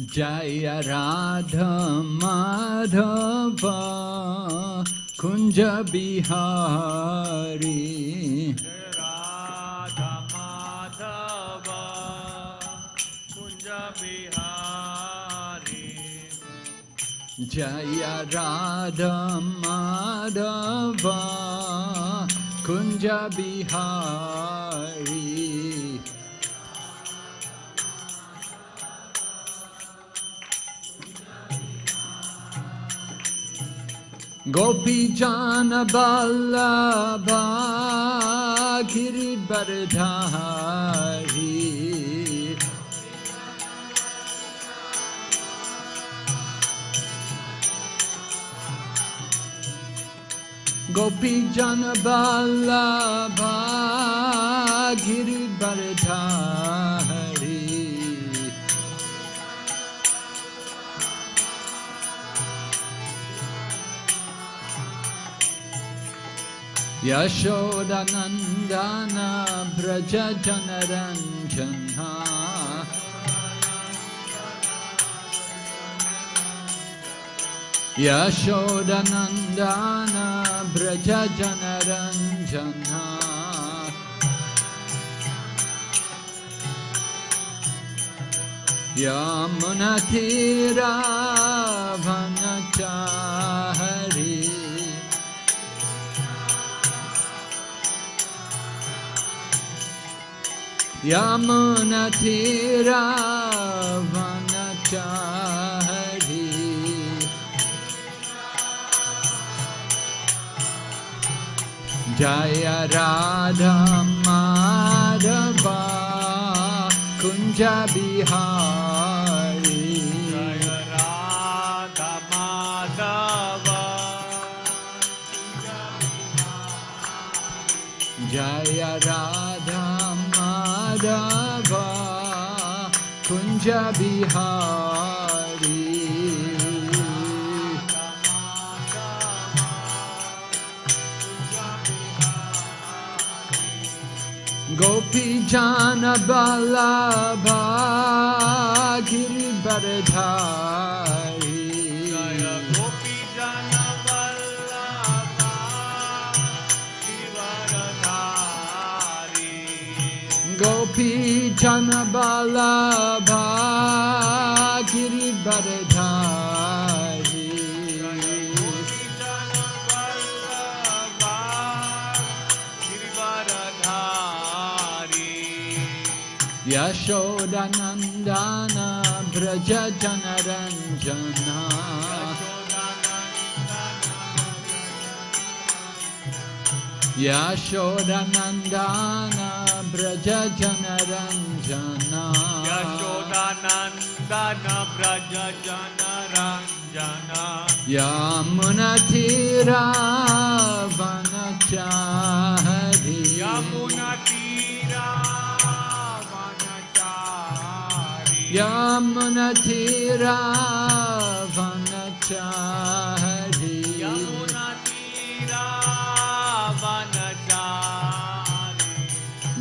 जयध माधुञ्ज माधव कुञ्ज बिहारी। जय राध Kunj Bihari. Gopi Jana Ballabha Giribardhari Gopi Jana Ballabha Giribardhari यशोदनन्दन Vraj चनरञ्जन यशोदनन्दान Vraj चनरञ्जन यमुनतीराभनच Hari Yamuna तीरावन चाहरी। जय राधा माधवा कुंज बिहारी। जय राधा माधवा। जय Radha Madhava Kunja Bihari Gopi Jana Ballabha Giribardhari Kanchana Bala Bhagiri Baradhari Yashodanandana Braja Janaranjana. Yashodanandana braja janaranjana yashoda nandana braja janaranjana yamuna tira vanachari yamuna tira vanachari yamuna tira vanachari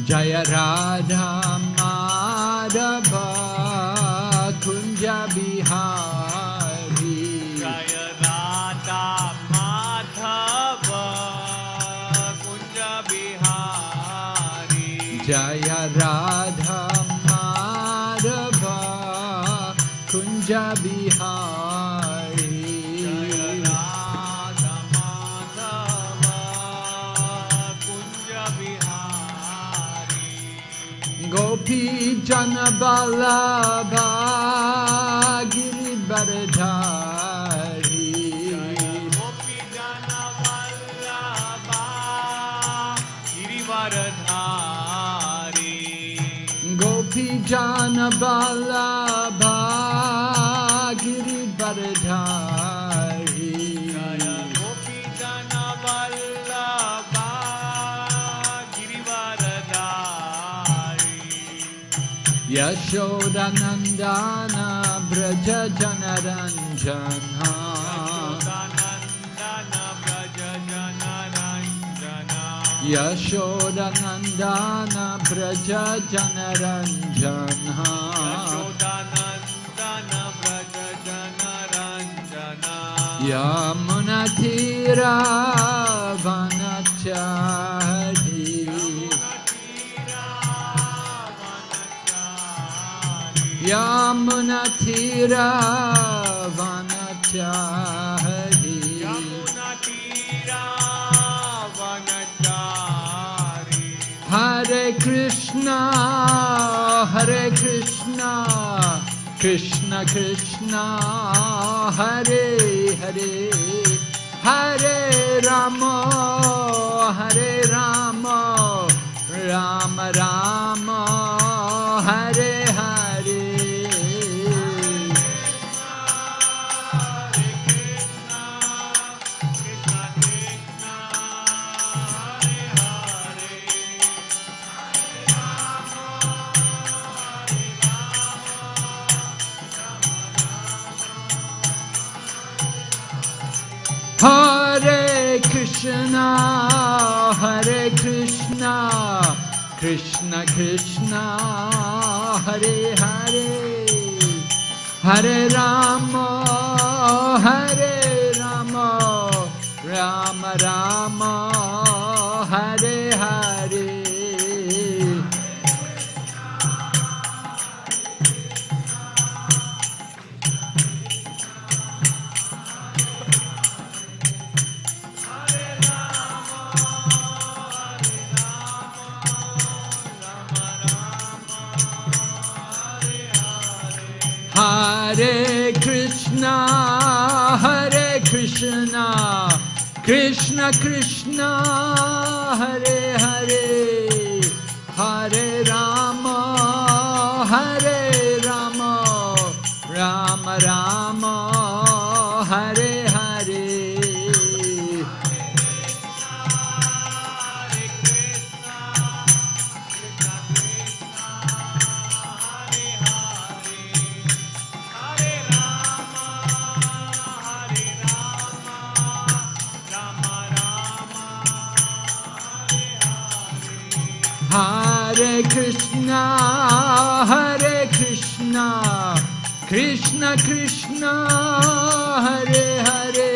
जय Radha. Vallabha Giribardhari Gopi Jana Vallabha Giribardhari Gopi Jana Vallabha Yashodanandan Vraja जनरञ्जना यशोदनन्दन व्रज जनरञ्जना यमुनधीरा वनचा Yamunatiravanachari Hare Krishna, Hare Krishna, Krishna Krishna, Hare Hare, Hare Rama, Hare Rama, Rama Rama, Hare Hare. Krishna Hare Krishna Krishna Krishna Hare Hare Hare Rama Hare Rama Rama Rama Hare Hare Krishna, Hare Krishna, Krishna Krishna, Hare Hare, Hare Rama, Hare Krishna, Hare Krishna, Krishna Krishna, Hare Hare,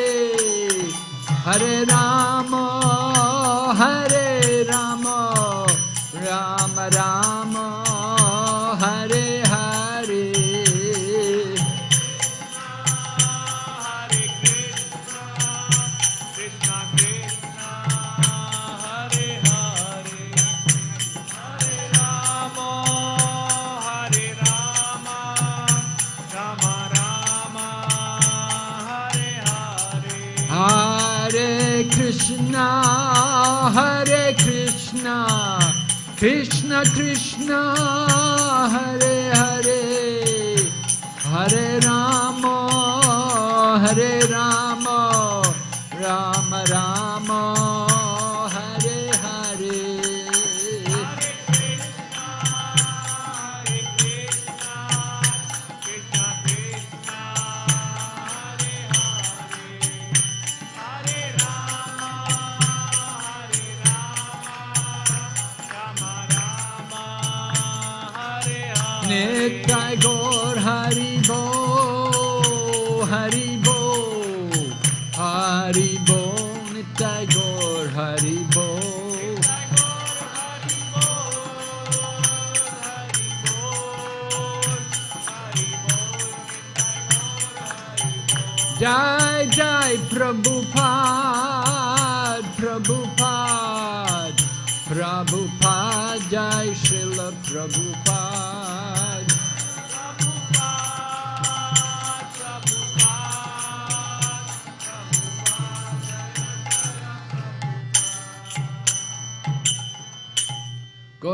Hare Rama, Hare Krishna Krishna, Hare Hare, Hare Rama, Hare Rama,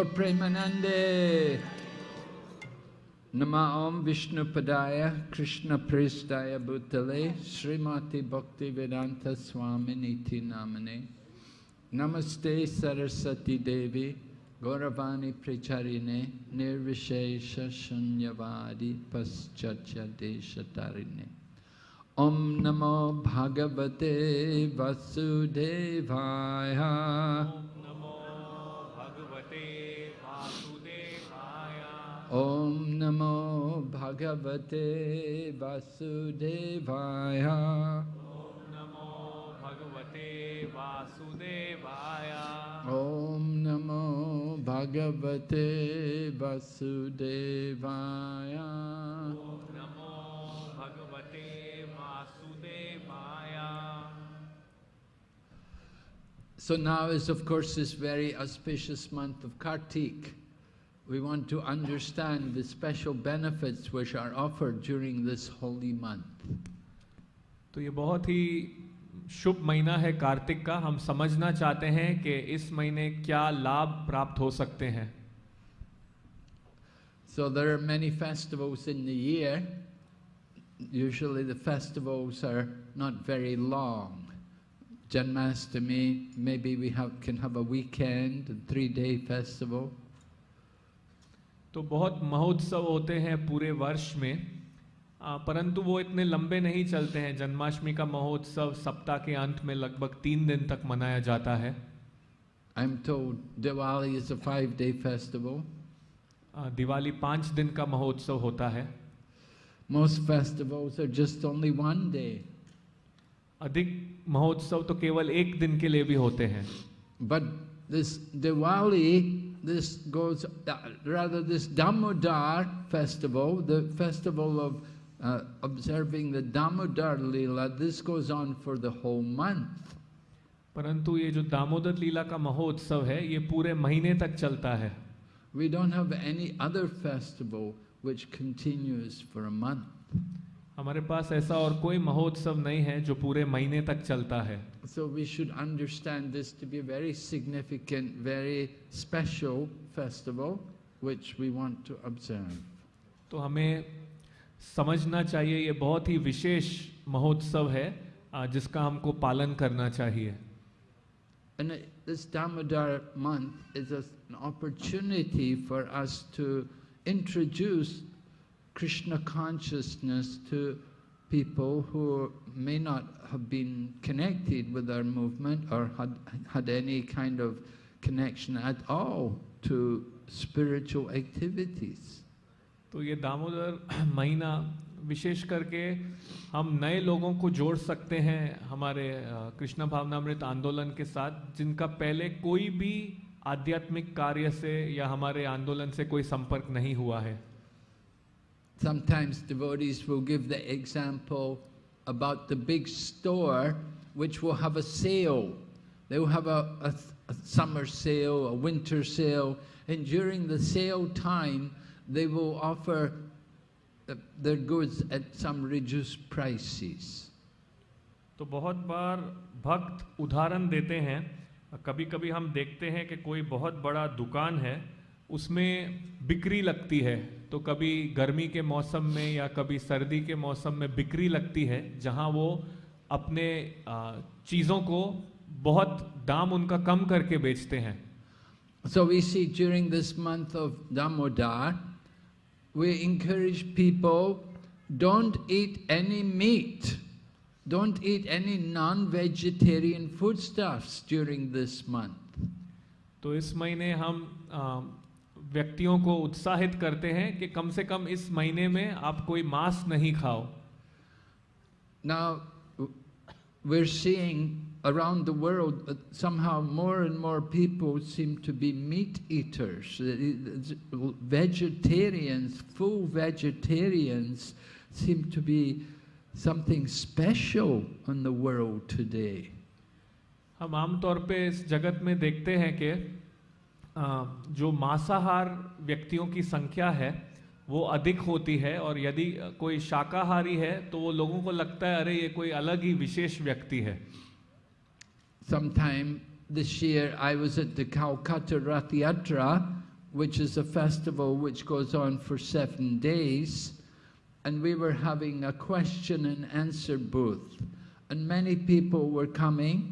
Gaur Premanande. Nama Om Vishnu Padaya Krishna Prestaya Bhutale Srimati Bhakti Vedanta Swami Niti Namane Namaste Sarasati Devi Gauravani Pracharine Nirvishesha Shunyavadi Paschatya Deshatarine Om Namo Bhagavate Vasudevaya Om Namo Bhagavate Vasudevaya. Om Namo Bhagavate Vasudevaya. Om Namo Bhagavate Vasudevaya. Om Namo Bhagavate Vasudevaya. So now is of course this very auspicious month of Kartik. We want to understand the special benefits which are offered during this holy month. तो ये बहुत ही शुभ महीना है कार्तिक का हम समझना चाहते हैं कि इस महीने क्या लाभ प्राप्त हो सकते हैं So there are many festivals in the year. Usually the festivals are not very long. Janmashtami, maybe we have, can have a weekend, a three-day festival. तो बहुत महोत्सव होते हैं पूरे वर्ष में। परंतु वो इतने लंबे नहीं चलते हैं। जन्माष्टमी का महोत्सव सप्ताह के अंत में लगभग तीन दिन तक मनाया जाता है। I'm told Diwali is a five-day festival. Diwali पाँच दिन का महोत्सव होता है। Most festivals are just only one day. अधिक महोत्सव तो केवल एक दिन के लिए भी होते हैं। But this Diwali, this goes, uh, rather this Damodar festival, the festival of uh, observing the Damodar Leela, this goes on for the whole month. परंतु ये जो दामोदर लीला का महोत्सव है ये पूरे महीने तक चलता है We don't have any other festival which continues for a month. हमारे पास ऐसा और कोई महोत्सव नहीं है जो पूरे महीने तक चलता है। So we should understand this to be very significant very special festival which we want to observe तो हमें समझना चाहिए ये बहुत ही विशेष महोत्सव है जिसका हमको पालन करना चाहिए। And month is opportunity for us to introduce Krishna consciousness to people who may not have been connected with our movement or had, had any kind of connection at all to spiritual activities. तो ये दामोदर महीना विशेष करके हम नए लोगों को जोड़ सकते हैं हमारे कृष्ण भावनामृत आंदोलन के साथ जिनका पहले कोई भी आध्यात्मिक कार्य से या हमारे आंदोलन से कोई संपर्क नहीं हुआ है Sometimes devotees will give the example about the big store which will have a sale. They will have a, a, a summer sale, a winter sale, and during the sale time, they will offer uh, their goods at some reduced prices. तो बहुत बार भक्त उदाहरण देते हैं कभी कभी हम देखते हैं कि कोई बहुत बड़ा दुकान है उसमें बिक्री लगती है तो कभी गर्मी के मौसम में या कभी सर्दी के मौसम में बिक्री लगती है जहाँ वो अपने चीज़ों को बहुत दाम उनका कम करके बेचते हैं। So we see during this month of Damodar we encourage people don't eat any meat don't eat any non vegetarian food stars during this month तो इस महीने हम व्यक्तियों को उत्साहित करते हैं कि कम से कम इस महीने में आप कोई मांस नहीं खाओ। Now we are around the world somehow more and more people seem to be meat eaters vegetarians full vegetarians seem to be something special on the world today हम आमतौर पे इस जगत में देखते हैं कि जो मांसाहार व्यक्तियों की संख्या है, वो अधिक होती है और यदि कोई शाकाहारी है तो वो लोगों को लगता है, अरे, ये कोई अलग ही विशेष व्यक्ति है। Sometime this year I was it the Kolkata यात्रा which is a festival which goes on for seven days and we were है a question and answer booth and many people were coming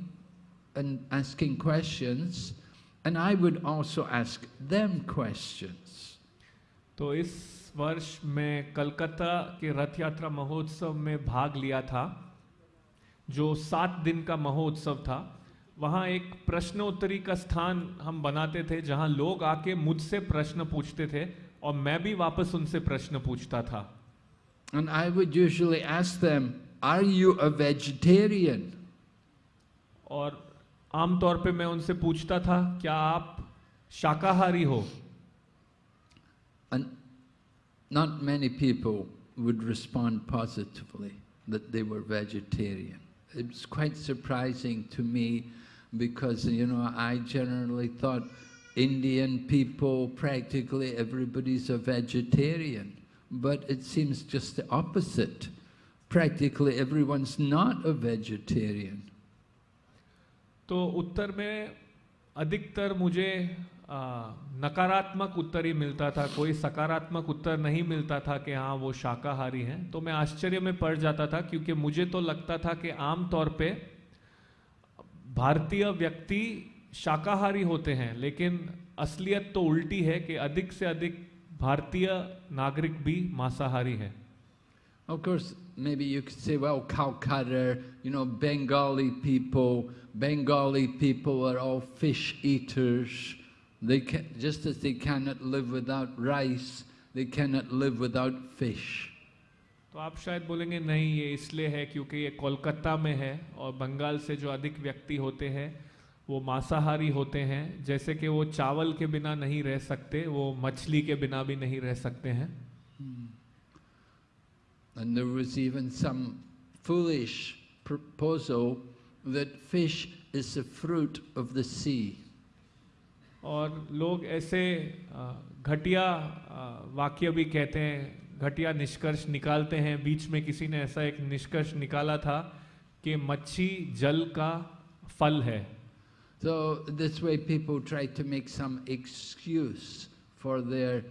and asking questions and I would also ask them questions. तो इस वर्ष मैं कलकत्ता के रथ यात्रा महोत्सव में भाग लिया था जो सात दिन का महोत्सव था वहाँ एक प्रश्नोत्तरी का स्थान हम बनाते थे जहाँ लोग आके मुझसे प्रश्न पूछते थे और मैं भी वापस उनसे प्रश्न पूछता था And I would usually ask them, Are you a vegetarian? और आमतौर पे मैं उनसे पूछता था, क्या आप शाकाहारी हो? Not many people would respond positively that they were vegetarian it's quite surprising to me because you know I generally thought Indian people practically everybody is a vegetarian but it seems just the opposite practically every one is not a vegetarian तो उत्तर में अधिकतर मुझे नकारात्मक उत्तर ही मिलता था। कोई सकारात्मक उत्तर नहीं मिलता था कि हाँ वो शाकाहारी हैं। तो मैं आश्चर्य में पड़ जाता था क्योंकि मुझे तो लगता था कि आम तौर पे भारतीय व्यक्ति शाकाहारी होते हैं लेकिन असलियत तो उल्टी है कि अधिक से अधिक भारतीय नागरिक भी मांसाहारी हैं। Of course, maybe you could say, well, Calcutta, you know, Bengali people, Bengali people are all fish eaters. They can, just as they cannot live without rice, they cannot live without fish. तो आप शायद बोलेंगे नहीं ये इसलिए है क्योंकि ये कोलकाता में है और बंगाल से जो अधिक व्यक्ति होते हैं वो मांसाहारी होते हैं जैसे कि वो चावल के बिना नहीं रह सकते वो मछली के बिना भी नहीं रह सकते हैं And there was even some foolish proposal that fish is the fruit of the sea. और लोग ऐसे अ, घटिया अ, वाक्य भी कहते हैं घटिया निष्कर्ष निकालते हैं बीच में किसी ने ऐसा एक निष्कर्ष निकाला था कि मच्छी जल का फल है So this way people try to make some excuse for their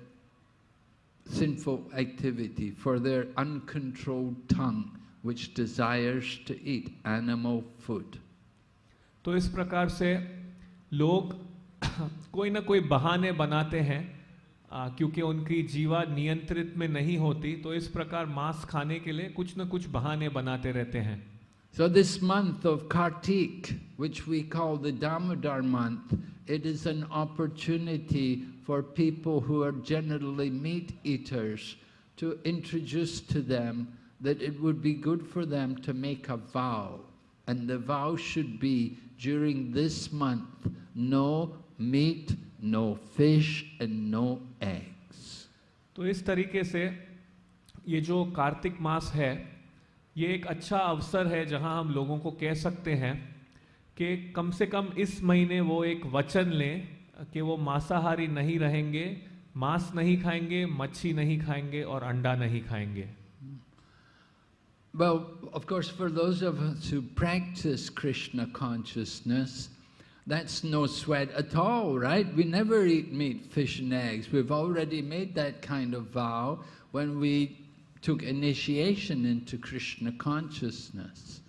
sinful activity, for their uncontrolled tongue which desires to eat animal food. तो इस प्रकार से लोग कोई ना कोई बहाने बनाते हैं आ, क्योंकि उनकी जीवा नियंत्रित में नहीं होती तो इस प्रकार मांस खाने के लिए कुछ ना कुछ बहाने बनाते रहते हैं So this month of Kartik, which we call the Damodar month, it is an opportunity for people who are generally meat eaters to introduce to them that it would be good for them to make a vow. And the vow should be during this month, no meat, no fish and no eggs. तो इस तरीके से ये जो कार्तिक मास है ये एक अच्छा अवसर है जहाँ हम लोगों को कह सकते हैं कि कम से कम इस महीने वो एक वचन लें कि वो मांसाहारी नहीं रहेंगे मांस नहीं खाएँगे मच्छी नहीं खाएँगे और अंडा नहीं खाएँगे Well, of course, for those of us who practice Krishna consciousness, that's no sweat at all, right? We never eat meat, fish and eggs. We've already made that kind of vow when we took initiation into Krishna consciousness.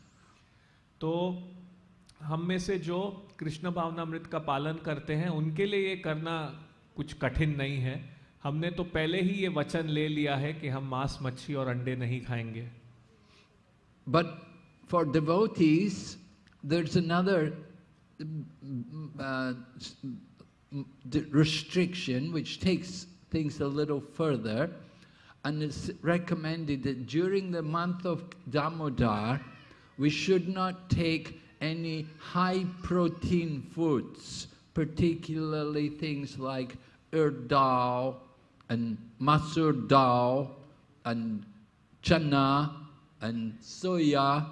तो हम में से जो कृष्ण भावनामृत का पालन करते हैं उनके लिए ये करना कुछ कठिन नहीं है हमने तो पहले ही ये वचन ले लिया है कि हम मांस मच्छी और अंडे नहीं खाएँगे But for devotees, there's another uh, restriction which takes things a little further, and it's recommended that during the month of Damodar, we should not take any high protein foods, particularly things like urd dal and masur dal and chana and soya,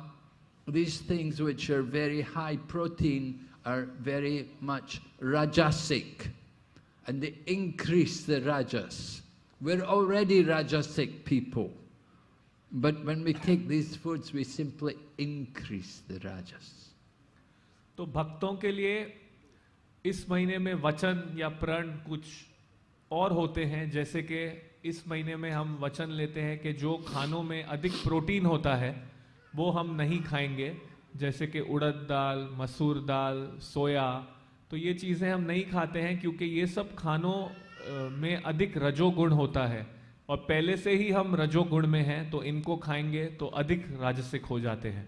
these things which are very high protein are very much rajasic and they increase the rajas. We're already rajasic people, but when we take these foods, we simply increase the rajas. तो भक्तों के लिए इस महीने में वचन या प्रण कुछ और होते हैं जैसे कि इस महीने में हम वचन लेते हैं कि जो खानों में अधिक प्रोटीन होता है वो हम नहीं खाएँगे जैसे कि उड़द दाल मसूर दाल सोया। तो ये चीज़ें हम नहीं खाते हैं क्योंकि ये सब खानों में अधिक रजोगुण होता है। और पहले से ही हम रजोगुण में हैं तो इनको खाएँगे तो अधिक राजसिक हो जाते हैं।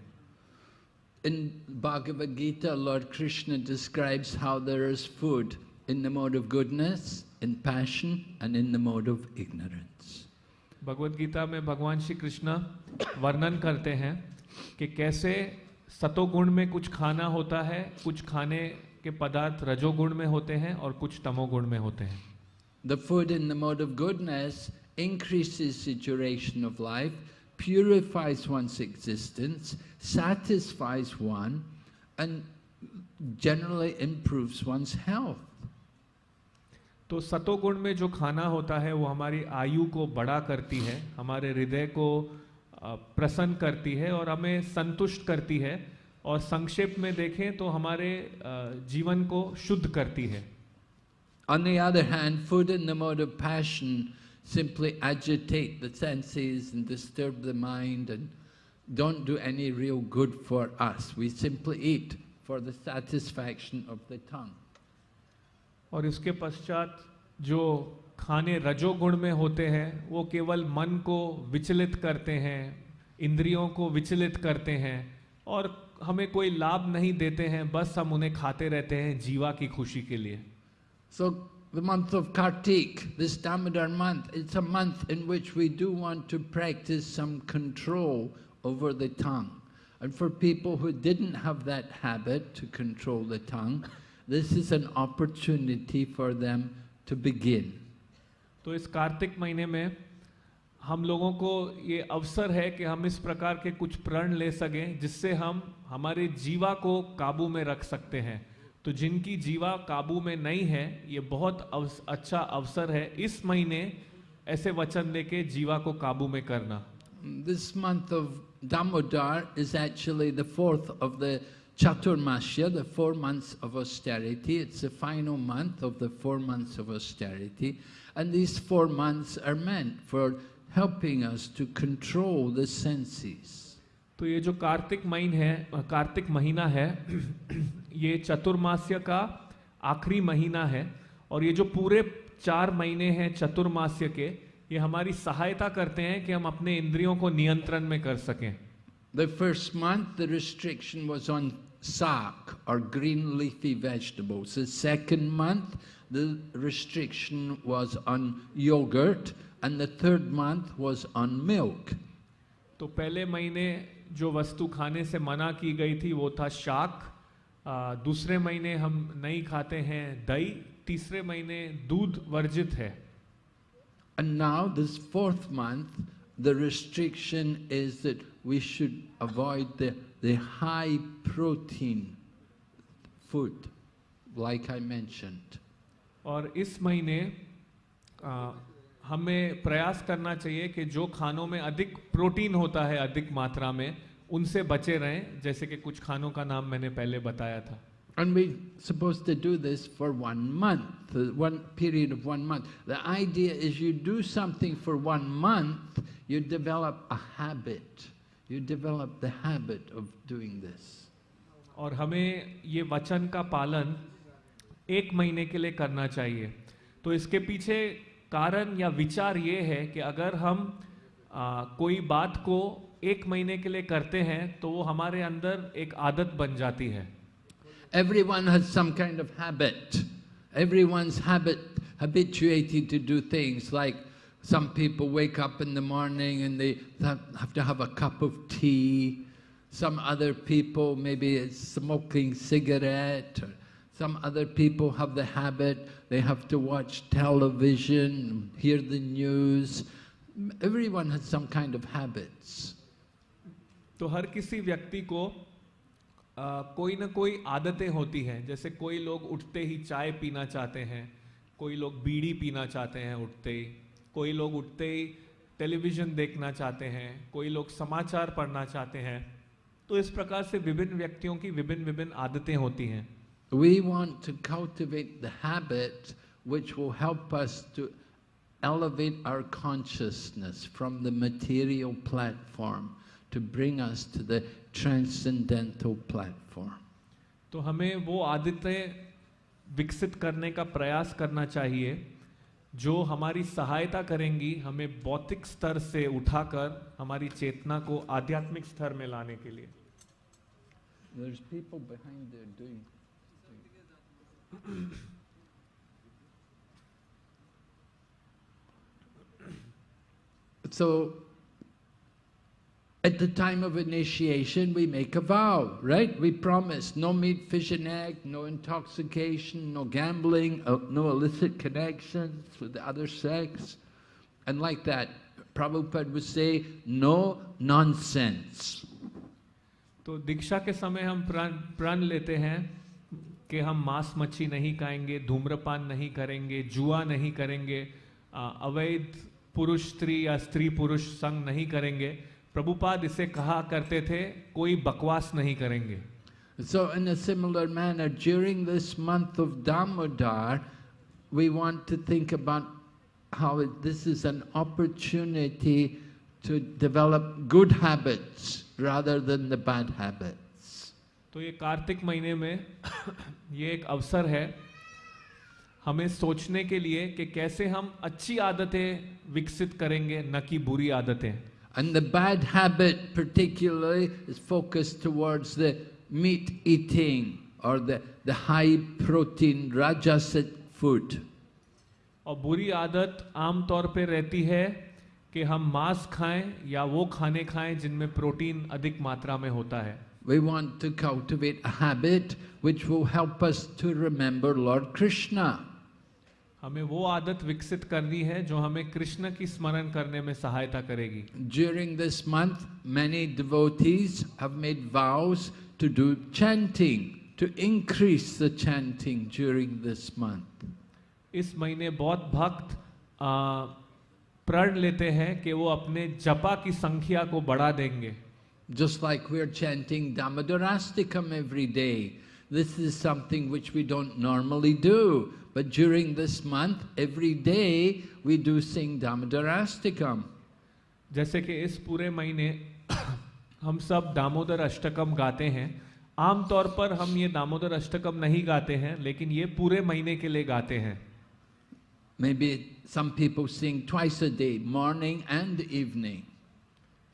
In Bhagavad Gita, Lord Krishna describes how there is food in the mode of goodness, in passion, and in the mode of ignorance. Bhagavad Gita में भगवान श्री कृष्ण वर्णन करते हैं कि कैसे सतोगुण में कुछ खाना होता है कुछ खाने के पदार्थ रजोगुण में होते हैं और कुछ तमोगुण में होते हैं The food in the mode of goodness increases the duration of life, purifies one's existence, satisfies one, and generally improves one's health. तो सतोगुण में जो खाना होता है वो हमारी आयु को बड़ा करती है हमारे हृदय को प्रसन्न करती है और हमें संतुष्ट करती है और संक्षेप में देखें तो हमारे जीवन को शुद्ध करती है On the other hand, food in the mode of passion simply agitate the senses and disturb the mind and don't do any real good for us. We simply eat for the satisfaction of the tongue. और इसके पश्चात जो खाने रजोगुण में होते हैं, वो केवल मन को विचलित करते हैं, इंद्रियों को विचलित करते हैं और हमें कोई लाभ नहीं देते हैं, बस हम उन्हें खाते रहते हैं जीवा की खुशी के लिए। So the month of Kartik this Damodar month it's a month in which we do want to practice some control over the tongue and for people who didn't have that habit to control the tongue this is an opportunity for them to begin. तो इस कार्तिक महीने में हम लोगों को ये अवसर है कि हम इस प्रकार के कुछ प्रण ले सकें जिससे हम हमारे जीवा को काबू में रख सकते हैं तो जिनकी जीवा काबू में नहीं है ये बहुत अवस, अच्छा अवसर है इस महीने ऐसे वचन लेके जीवा को काबू में करना This month of Damodar is actually the fourth of the Chaturmasya, the four months of austerity. It's the final month of the four months of austerity. And these four months are meant for helping us to control the senses. तो ये जो कार्तिक महीन है कार्तिक महीना है ये चतुर्मास्य का आखिरी महीना है और ये जो पूरे चार महीने हैं चतुर्मास्य के ये हमारी सहायता करते हैं कि हम अपने इंद्रियों को नियंत्रण में कर सकें The first month, the restriction was on sak or green leafy vegetables. The second month, the restriction was on yogurt. And the third month was on milk. तो पहले महीने जो वस्तु खाने से मना की गई थी वो था शाक आ, दूसरे महीने हम नहीं खाते हैं दही तीसरे महीने दूध वर्जित है And now, this fourth month, the restriction is that we should avoid the, the high protein food, like I mentioned. और इस महीने आ, हमें प्रयास करना चाहिए कि जो खानों में अधिक प्रोटीन होता है अधिक मात्रा में उनसे बचे रहें जैसे कि कुछ खानों का नाम मैंने पहले बताया था And we're supposed to do this for one month, one period of one month. The idea is you do something for one month, you develop a habit. You develop the habit of doing this. और हमें ये वचन का पालन एक महीने के लिए करना चाहिए तो इसके पीछे कारण या विचार ये है कि अगर हम आ, कोई बात को एक महीने के लिए करते हैं तो वो हमारे अंदर एक आदत बन जाती है Everyone has some kind of habit. Everyone's habit habituated to do things like some people wake up in the morning and they have to have a cup of tea. Some other people maybe it's smoking cigarette. Or some other people have the habit they have to watch television, hear the news. Everyone has some kind of habits. तो हर किसी व्यक्ति को आ, कोई ना कोई आदतें होती हैं जैसे कोई लोग उठते ही चाय पीना चाहते हैं कोई लोग बीड़ी पीना चाहते हैं उठते ही कोई लोग उठते ही टेलीविज़न देखना चाहते हैं कोई लोग समाचार पढ़ना चाहते हैं तो इस प्रकार से विभिन्न व्यक्तियों की विभिन्न विभिन्न आदतें होती हैं We want to cultivate the habit which will help us to elevate our consciousness from the material platform to bring us to the transcendental platform. तो हमें वो आदतें विकसित करने का प्रयास करना चाहिए जो हमारी सहायता करेंगी हमें भौतिक स्तर से उठाकर हमारी चेतना को आध्यात्मिक स्तर में लाने के लिए. So, At the time of initiation, we make a vow, right? We promise no meat, fish and egg, no intoxication, no gambling, uh, no illicit connections with the other sex. And like that, Prabhupada would say, no nonsense. तो दीक्षा के समय हम प्रण प्रण लेते हैं कि हम मांस मच्छी नहीं खाएँगे धूम्रपान नहीं करेंगे जुआ नहीं करेंगे अ, अवैध पुरुष स्त्री या स्त्री पुरुष संग नहीं करेंगे प्रभुपाद इसे कहा करते थे कोई बकवास नहीं करेंगे So in a similar manner, during this month of Damodar, we want to think about how it, this is an opportunity to develop good habits rather than the bad habits. तो ये कार्तिक महीने में ये एक अवसर है हमें सोचने के लिए कि कैसे हम अच्छी आदतें विकसित करेंगे न कि बुरी आदतें And the bad habit particularly is focused towards the meat eating or the, the high protein rajasic food. और बुरी आदत आमतौर पे रहती है कि हम मांस खाएं या वो खाने खाएं जिनमें प्रोटीन अधिक मात्रा में होता है We want to cultivate a habit which will help us to remember Lord Krishna. हमें वो आदत विकसित करनी है जो हमें कृष्ण की स्मरण करने में सहायता करेगी। During this month many devotees have increase the chanting during this month इस महीने बहुत भक्त प्रण लेते हैं कि वो अपने जपा की संख्या को बढ़ा देंगे। Just like we are chanting Damodarashtakam every day this is something which we don't normally do. But during this month, every day, we do sing Damodarasthakam. जैसे कि इस पूरे महीने हम सब दामोदर अष्टकम गाते हैं आमतौर पर हम ये दामोदर अष्टकम नहीं गाते हैं लेकिन ये पूरे महीने के लिए गाते हैं maybe simply sing twice a day morning and evening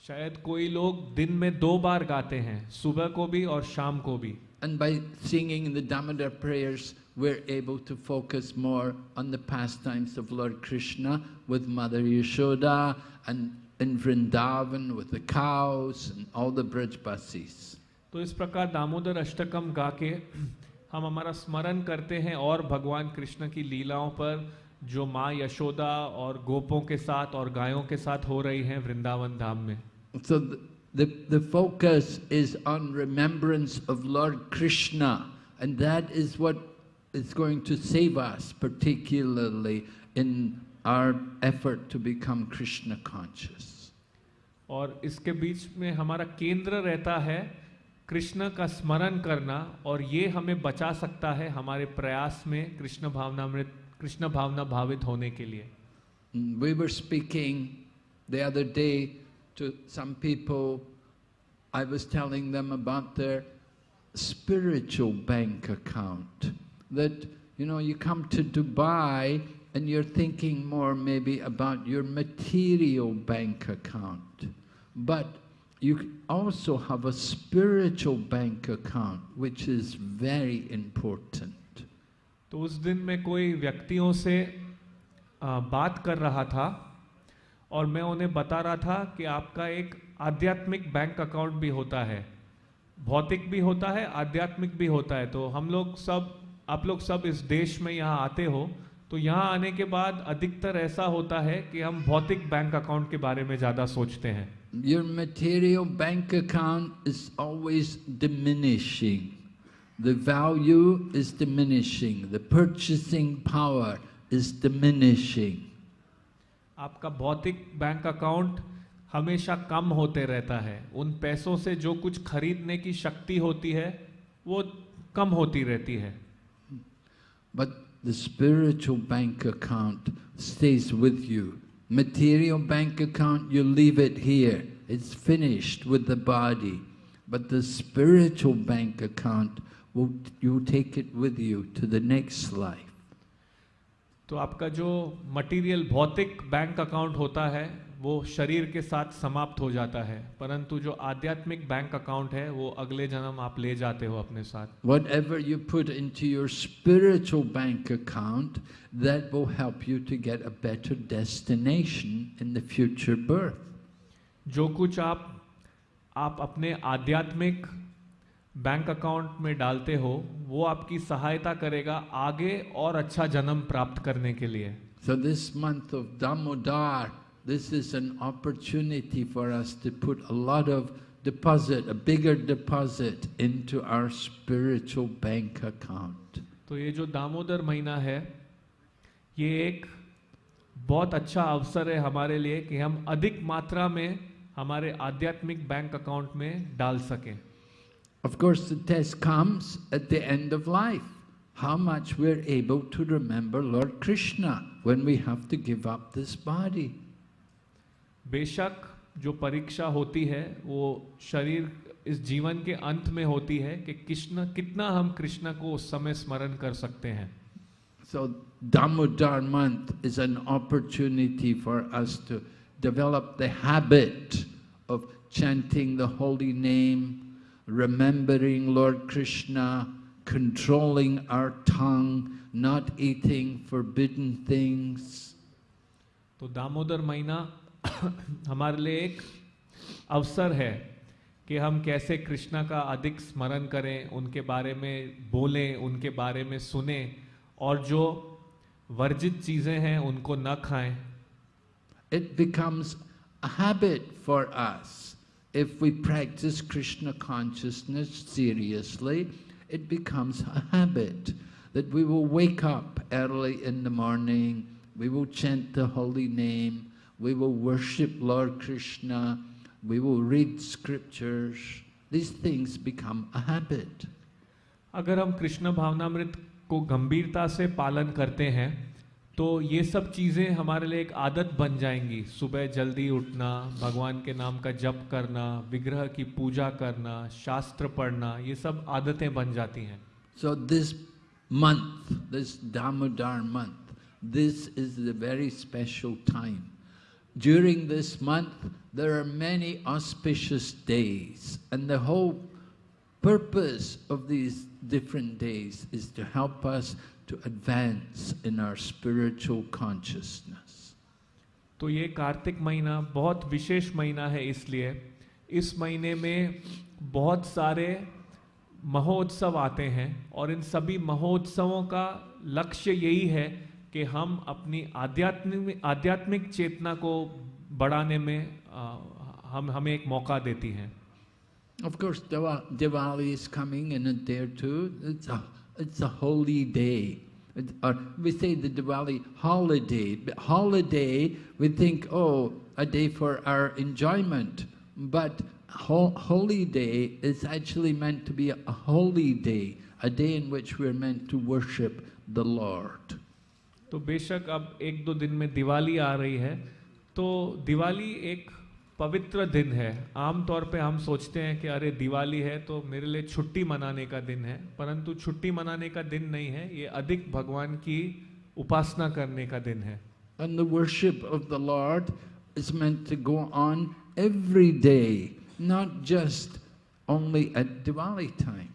शायद कोई लोग दिन में दो बार गाते हैं सुबह को भी और शाम को भी And by singing the Damodar prayers, we're able to focus more on the pastimes of Lord Krishna with Mother Yashoda and in Vrindavan with the cows and all the Brajbasis. तो इस प्रकार दामोदर अष्टकम गा के हम हमारा स्मरण करते हैं और भगवान कृष्ण की लीलाओं पर जो माँ यशोदा और गोपों के साथ और गायों के साथ हो रही हैं वृंदावन धाम में So the, the, the focus is on remembrance of Lord Krishna and that is what is going to save us particularly in our effort to become Krishna conscious. और इसके बीच में हमारा केंद्र रहता है कृष्ण का स्मरण करना और ये हमें बचा सकता है हमारे प्रयास में कृष्ण भावना में कृष्ण भावना भावित होने के लिए Mm, We were speaking the other day to some people. I was telling them about their spiritual bank account. That, you know, you come to Dubai and you're thinking more maybe about your material bank account. But you also have a spiritual bank account, which is very important. तो उस दिन मैं कोई व्यक्तियों से आ, बात कर रहा था और मैं उन्हें बता रहा था कि आपका एक आध्यात्मिक बैंक अकाउंट भी होता है भौतिक भी होता है, आध्यात्मिक भी होता है तो हम लोग सब, आप लोग सब इस देश में यहाँ आते हो तो यहाँ आने के बाद अधिकतर ऐसा होता है कि हम भौतिक बैंक अकाउंट के बारे में ज़्यादा सोचते हैं Your material bank account is always diminishing. The value is diminishing. The purchasing power is diminishing. आपका भौतिक बैंक अकाउंट हमेशा कम होते रहता है। उन पैसों से जो कुछ खरीदने की शक्ति होती है, वो कम होती रहती है। But the spiritual bank account stays with you material bank account you leave it here it's finished with the body but the spiritual bank account you take it with you to the next life तो आपका जो material भौतिक bank account होता है वो शरीर के साथ समाप्त हो जाता है। परंतु जो आध्यात्मिक बैंक अकाउंट है वो अगले जन्म आप ले जाते हो अपने साथ। Whatever you put in to your spiritual bank account that वो help you to get a better destination in the future birth जो कुछ आप आप अपने आध्यात्मिक बैंक अकाउंट में डालते हो वो आपकी सहायता करेगा आगे और अच्छा जन्म प्राप्त करने के लिए। So this month of Damodar this is an opportunity for us to put a lot of deposit a bigger deposit into our spiritual bank account तो ये जो दामोदर महीना है ये एक बहुत अच्छा अवसर है हमारे लिए कि हम अधिक मात्रा में हमारे आध्यात्मिक बैंक अकाउंट में डाल सकें। Of course, the test comes at the end of life. How much we're able to remember Lord Krishna when we have to give up this body. बेशक जो परीक्षा होती है वो शरीर इस जीवन के अंत में होती है कि कृष्ण कितना हम कृष्ण को उस समय स्मरण कर सकते हैं So Damodar month is an opportunity for us to develop the habit of chanting the holy name, remembering Lord Krishna, controlling our tongue, not eating forbidden things. तो दामोदर महीना हमारे लिए एक अवसर है कि हम कैसे कृष्णा का अधिक स्मरण करें उनके बारे में बोलें उनके बारे में सुने और जो वर्जित चीज़ें हैं उनको न खाएँ It becomes a habit for us. If we practice Krishna consciousness seriously, it becomes a habit that we will wake up early in the morning, we will chant the holy name, we will worship Lord Krishna, we will read scriptures. These things become a habit. अगर हम कृष्ण भावनामृत को गंभीरता से पालन करते हैं तो ये सब चीज़ें हमारे लिए एक आदत बन जाएँगी। सुबह जल्दी उठना, भगवान के नाम का जप करना, विग्रह की पूजा करना, शास्त्र पढ़ना, ये सब आदतें बन जाती हैं। So this month this Damodar month this is the very special time during this month there are many auspicious days and the whole purpose of this different days is to help us to advance in our spiritual consciousness. तो ये कार्तिक महीना बहुत विशेष महीना है इसलिए इस महीने में बहुत सारे महोत्सव आते हैं और इन सभी महोत्सवों का लक्ष्य यही है कि हम अपनी आध्यात्मिक आध्यात्मिक चेतना को बढ़ाने में आ, हम हमें एक मौका देती हैं Of course, Diwali is coming in a day or two. It's a, it's a holy day. It- Or we say the Diwali holiday. But holiday, we think, oh, a day for our enjoyment. But ho- holy day is actually meant to be a holy day, a day in which we're meant to worship the Lord. तो बेशक अब एक दो दिन में दिवाली आ रही है तो दिवाली एक पवित्र दिन है। आमतौर पे हम सोचते हैं कि अरे दिवाली है तो मेरे लिए छुट्टी मनाने का दिन है परंतु छुट्टी मनाने का दिन नहीं है ये अधिक भगवान की उपासना करने का दिन है। And the worship of the Lord is meant to go on every day, not just only at Diwali time.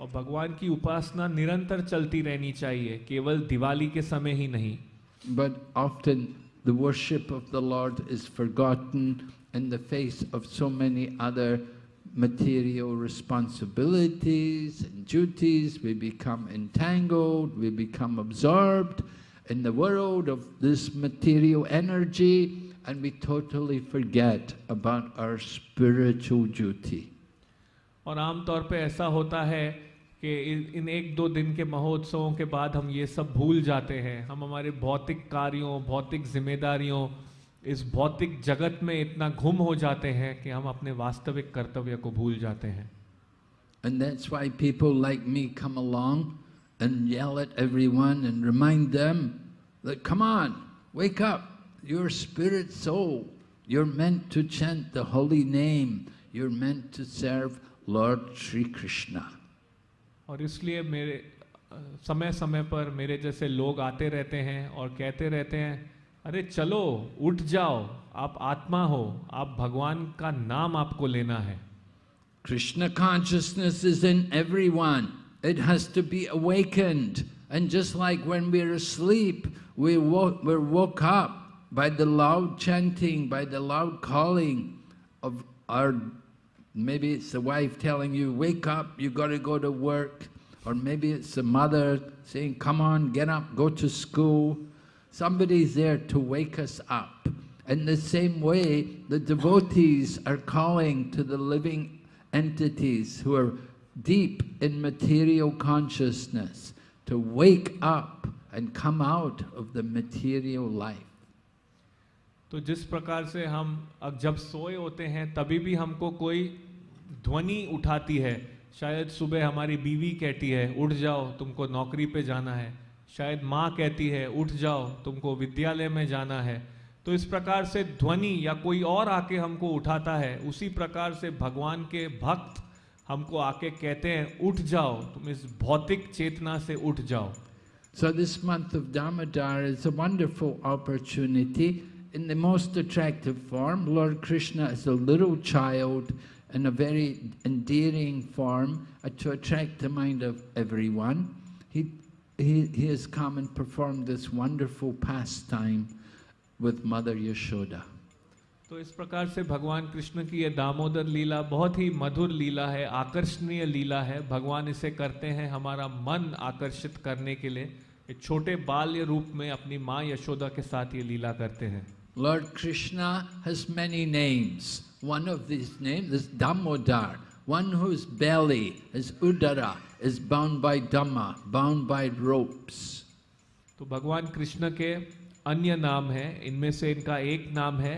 और भगवान की उपासना निरंतर चलती रहनी चाहिए केवल दिवाली के समय ही नहीं। But often the worship of the Lord is forgotten in the face of so many other material responsibilities and duties. We become entangled, we become absorbed in the world of this material energy, and we totally forget about our spiritual duty. और आमतौर पे ऐसा होता है कि इन इन एक दो दिन के महोत्सवों के बाद हम ये सब भूल जाते हैं हम हमारे भौतिक कार्यों भौतिक जिम्मेदारियों इस भौतिक जगत में इतना घुम हो जाते हैं कि हम अपने वास्तविक कर्तव्य को भूल जाते हैं And that's why people like me come along and yell at everyone and remind them that, come on, wake up, you're spirit soul. You're meant to chant the holy name. You're meant to serve Lord Sri Krishna. और इसलिए मेरे अ, समय समय पर मेरे जैसे लोग आते रहते हैं और कहते रहते हैं अरे चलो उठ जाओ आप आत्मा हो आप भगवान का नाम आपको लेना है Krishna consciousness is in everyone. It has to be awakened. And just like when we're asleep, we wo- we're woke up by the loud chanting, by the loud calling of our Maybe it's the wife telling you, wake up, you got to go to work. Or maybe it's the mother saying, come on, get up, go to school. Somebody's there to wake us up. In the same way, the devotees are calling to the living entities who are deep in material consciousness to wake up and come out of the material life. तो जिस प्रकार से हम अब जब सोए होते हैं तभी भी हमको कोई ध्वनि उठाती है शायद सुबह हमारी बीवी कहती है उठ जाओ तुमको नौकरी पे जाना है शायद माँ कहती है, उठ जाओ, तुमको विद्यालय में जाना है। तो इस प्रकार से ध्वनि या कोई और आके हमको उठाता है, उसी प्रकार से भगवान के भक्त हमको आके कहते हैं, उठ जाओ, तुम इस भौतिक चेतना से उठ जाओ। So this month of Damodar is a wonderful opportunity in the most attractive form Lord Krishna is a little child in a very endearing form to attract the mind of everyone he he, he has come and performed this wonderful pastime with Mother Yashoda. तो इस प्रकार से भगवान कृष्ण की यह दामोदर लीला बहुत ही मधुर लीला है आकर्षणीय लीला है। भगवान इसे करते हैं हमारा मन आकर्षित करने के लिए। एक छोटे बाल्य रूप में अपनी माँ यशोदा के साथ ये लीला करते हैं। Lord Krishna has many names one of this name this Damodar one whose belly is उदरा is bound by Dhamma, bound by ropes. तो भगवान कृष्ण के अन्य नाम हैं इनमें से इनका एक नाम है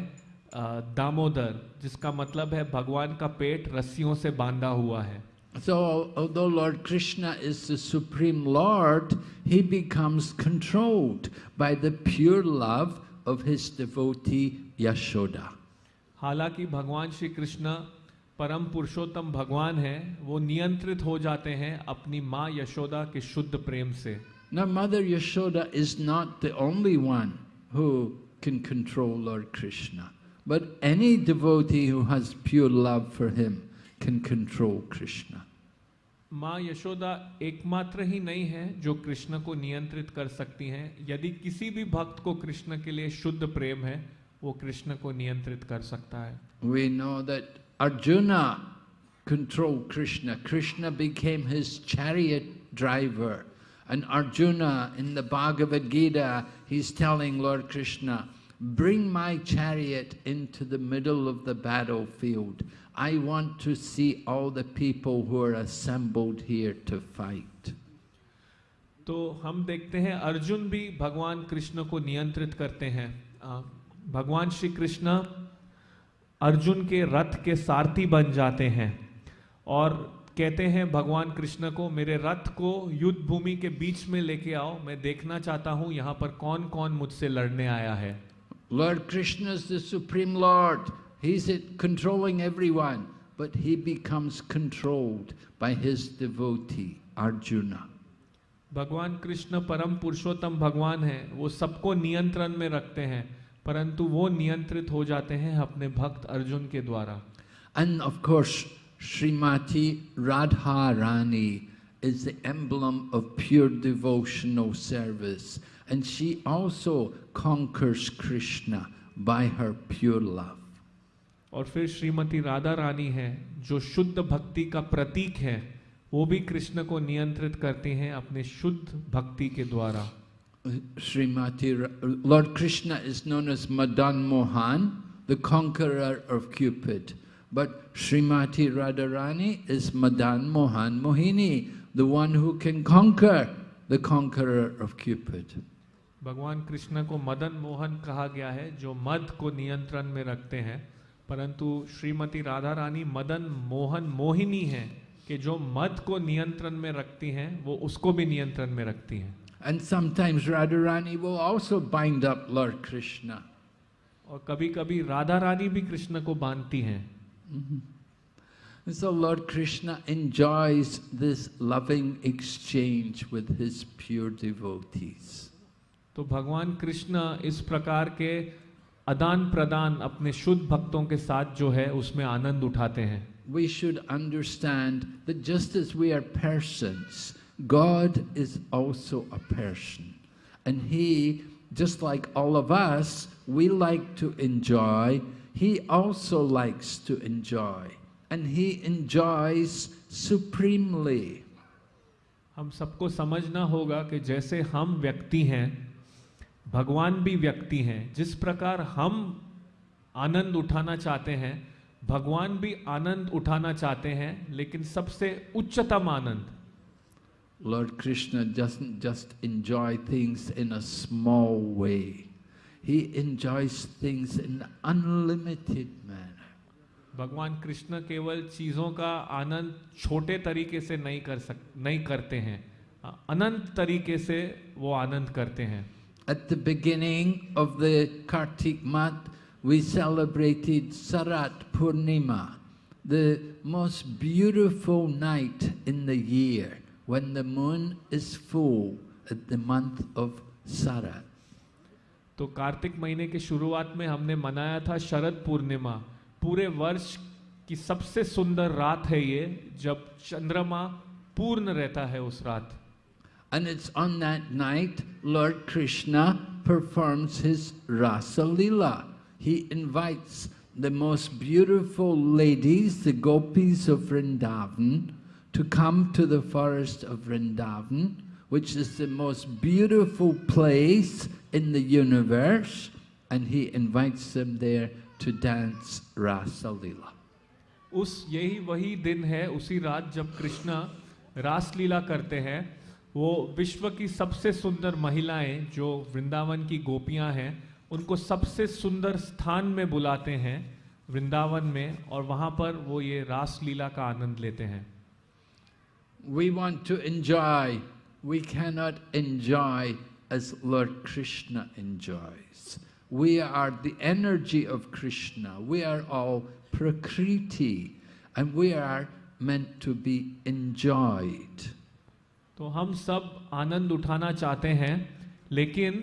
अ, दामोदर जिसका मतलब है भगवान का पेट रस्सियों से बांधा हुआ है So, although Lord Krishna is the Supreme Lord, he becomes controlled by the pure love of his devotee Yashoda. हालाँकि भगवान श्री कृष्ण परम पुरुषोत्तम भगवान हैं वो नियंत्रित हो जाते हैं अपनी माँ यशोदा के शुद्ध प्रेम से Now, Mother Yashoda is not the only one who can control Lord Krishna, but any devotee who has pure love for him can control Krishna. माँ यशोदा एकमात्र ही नहीं है जो कृष्ण को नियंत्रित कर सकती हैं यदि किसी भी भक्त को कृष्ण के लिए शुद्ध प्रेम है वो कृष्ण को नियंत्रित कर सकता है We know that Arjuna controlled Krishna. Krishna became his chariot driver. And Arjuna in the Bhagavad Gita, he's telling Lord Krishna, bring my chariot into the middle of the battlefield. I want to see all the people who are assembled here to fight. तो हम देखते हैं अर्जुन भी भगवान कृष्ण को नियंत्रित करते हैं भगवान श्री कृष्ण अर्जुन के रथ के सारथी बन जाते हैं और कहते हैं भगवान कृष्ण को मेरे रथ को युद्ध भूमि के बीच में लेके आओ मैं देखना चाहता हूँ यहाँ पर कौन कौन मुझसे लड़ने आया है Lord Krishna is the Supreme Lord. He's it controlling everyone, but he becomes controlled by his devotee, Arjuna. भगवान कृष्ण परम पुरुषोत्तम भगवान हैं वो सबको नियंत्रण में रखते हैं परंतु वो नियंत्रित हो जाते हैं अपने भक्त अर्जुन के द्वारा। And of course Shrimati Radha Rani is the emblem of pure devotional service and she also conquers Krishna by her pure love और फिर श्रीमती राधा रानी है जो शुद्ध भक्ति का प्रतीक है वो भी कृष्ण को नियंत्रित करती हैं अपने शुद्ध भक्ति के द्वारा। Srimati, Lord Krishna is known as Madan Mohan, the conqueror of Cupid. But Srimati Radharani is Madan Mohan Mohini, the one who can conquer the conqueror of Cupid. भगवान कृष्ण को मदन मोहन कहा गया है जो मद को नियंत्रण में रखते हैं परंतु श्रीमती राधा रानी मदन मोहन मोहिनी हैं कि जो मद को नियंत्रण में रखती हैं वो उसको भी नियंत्रण में रखती हैं And sometimes Radharani will also bind up Lord Krishna. और कभी कभी राधा रानी भी कृष्ण को बांधती हैं so Lord Krishna enjoys this loving exchange with his pure devotees. तो भगवान कृष्ण इस प्रकार के आदान प्रदान अपने शुद्ध भक्तों के साथ जो है उसमें आनंद उठाते हैं We should understand that just as we are persons, God is also a person. And He, just like all of us, we like to enjoy, He also likes to enjoy. and he enjoys supremely. हम सबको समझना होगा कि जैसे हम व्यक्ति हैं भगवान भी व्यक्ति हैं जिस प्रकार हम आनंद उठाना चाहते हैं भगवान भी आनंद उठाना चाहते हैं लेकिन सबसे उच्चतम आनंद Lord Krishna doesn't just enjoy things in a small way. He enjoys things in unlimited manner. भगवान कृष्ण केवल चीजों का आनंद छोटे तरीके से नहीं कर सक नहीं करते हैं अनंत तरीके से वो आनंद करते हैं At the beginning of the Kartik month, we celebrated Sarat Purnima, the most beautiful night in the year when the moon is full at the month of Sarat. तो कार्तिक महीने के शुरुआत में हमने मनाया था शरद पूर्णिमा पूरे वर्ष की सबसे सुंदर रात है ये जब चंद्रमा पूर्ण रहता है उस रात And it's on that night Lord Krishna performs his Rasa Lila. He invites the most beautiful ladies, the gopis of Vrindavan, to come to the forest of Vrindavan, which is the most beautiful place in the universe, and he invites them there to dance Rasa Lila. उस यही वही दिन है उसी रात जब कृष्ण रास लीला करते हैं वो विश्व की सबसे सुंदर महिलाएँ जो वृंदावन की गोपियाँ हैं उनको सबसे सुंदर स्थान में बुलाते हैं वृंदावन में और वहाँ पर वो ये रास लीला का आनंद लेते हैं We want to enjoy. We cannot enjoy as Lord Krishna enjoys. We are the energy of Krishna. We are all Prakriti. And we are meant to be enjoyed. तो हम सब आनंद उठाना चाहते हैं लेकिन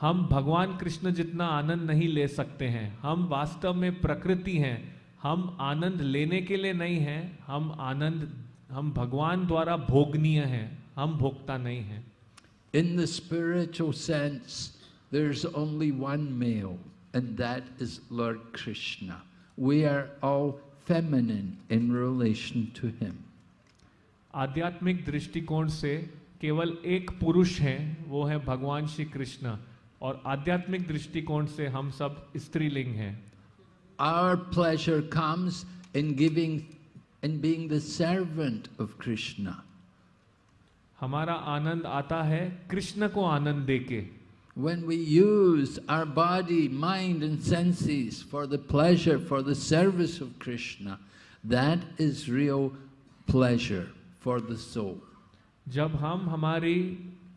हम भगवान कृष्ण जितना आनंद नहीं ले सकते हैं हम वास्तव में प्रकृति हैं हम आनंद लेने के लिए नहीं हैं हम आनंद हम भगवान द्वारा भोगनीय हैं हम भोगता नहीं हैं। In the spiritual sense there is only one male and that is Lord Krishna we are all feminine in relation to him आध्यात्मिक दृष्टिकोण से केवल एक पुरुष है वो है भगवान श्री कृष्ण और आध्यात्मिक दृष्टिकोण से हम सब स्त्रीलिंग हैं। Our pleasure comes in giving in being the servant of Krishna. हमारा आनंद आता है कृष्ण को आनंद देके When we use our body, mind and senses for the pleasure, for the service of Krishna, that is real pleasure. for the soul. जब हम हमारी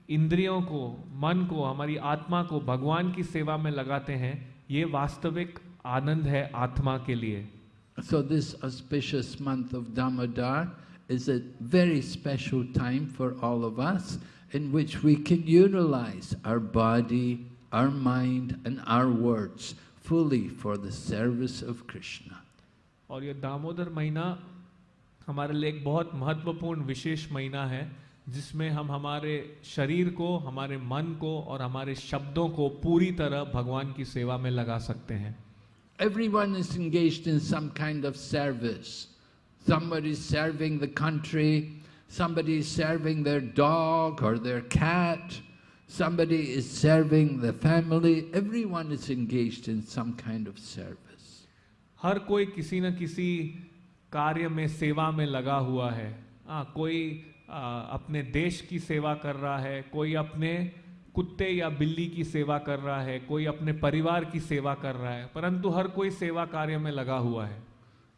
इंद्रियों को मन को हमारी आत्मा को भगवान की सेवा में लगाते हैं ये वास्तविक आनंद है आत्मा के लिए So this auspicious month of Damodar is a very special time for all of us in which we can utilize our body, our mind and our words fully for the service of Krishna. और ये दामोदर महीना हमारे लिए एक बहुत महत्वपूर्ण विशेष महीना है जिसमें हम हमारे शरीर को हमारे मन को और हमारे शब्दों को पूरी तरह भगवान की सेवा में लगा सकते हैं Everyone is engaged in some kind of service. Somebody is serving the country, somebody is serving their dog or their cat, somebody is serving the family. Everyone is engaged in some kind of service. हर कोई किसी न किसी कार्य में सेवा में लगा हुआ है आ, कोई आ, अपने देश की सेवा कर रहा है कोई अपने कुत्ते या बिल्ली की सेवा कर रहा है कोई अपने परिवार की सेवा कर रहा है परंतु हर कोई सेवा कार्य में लगा हुआ है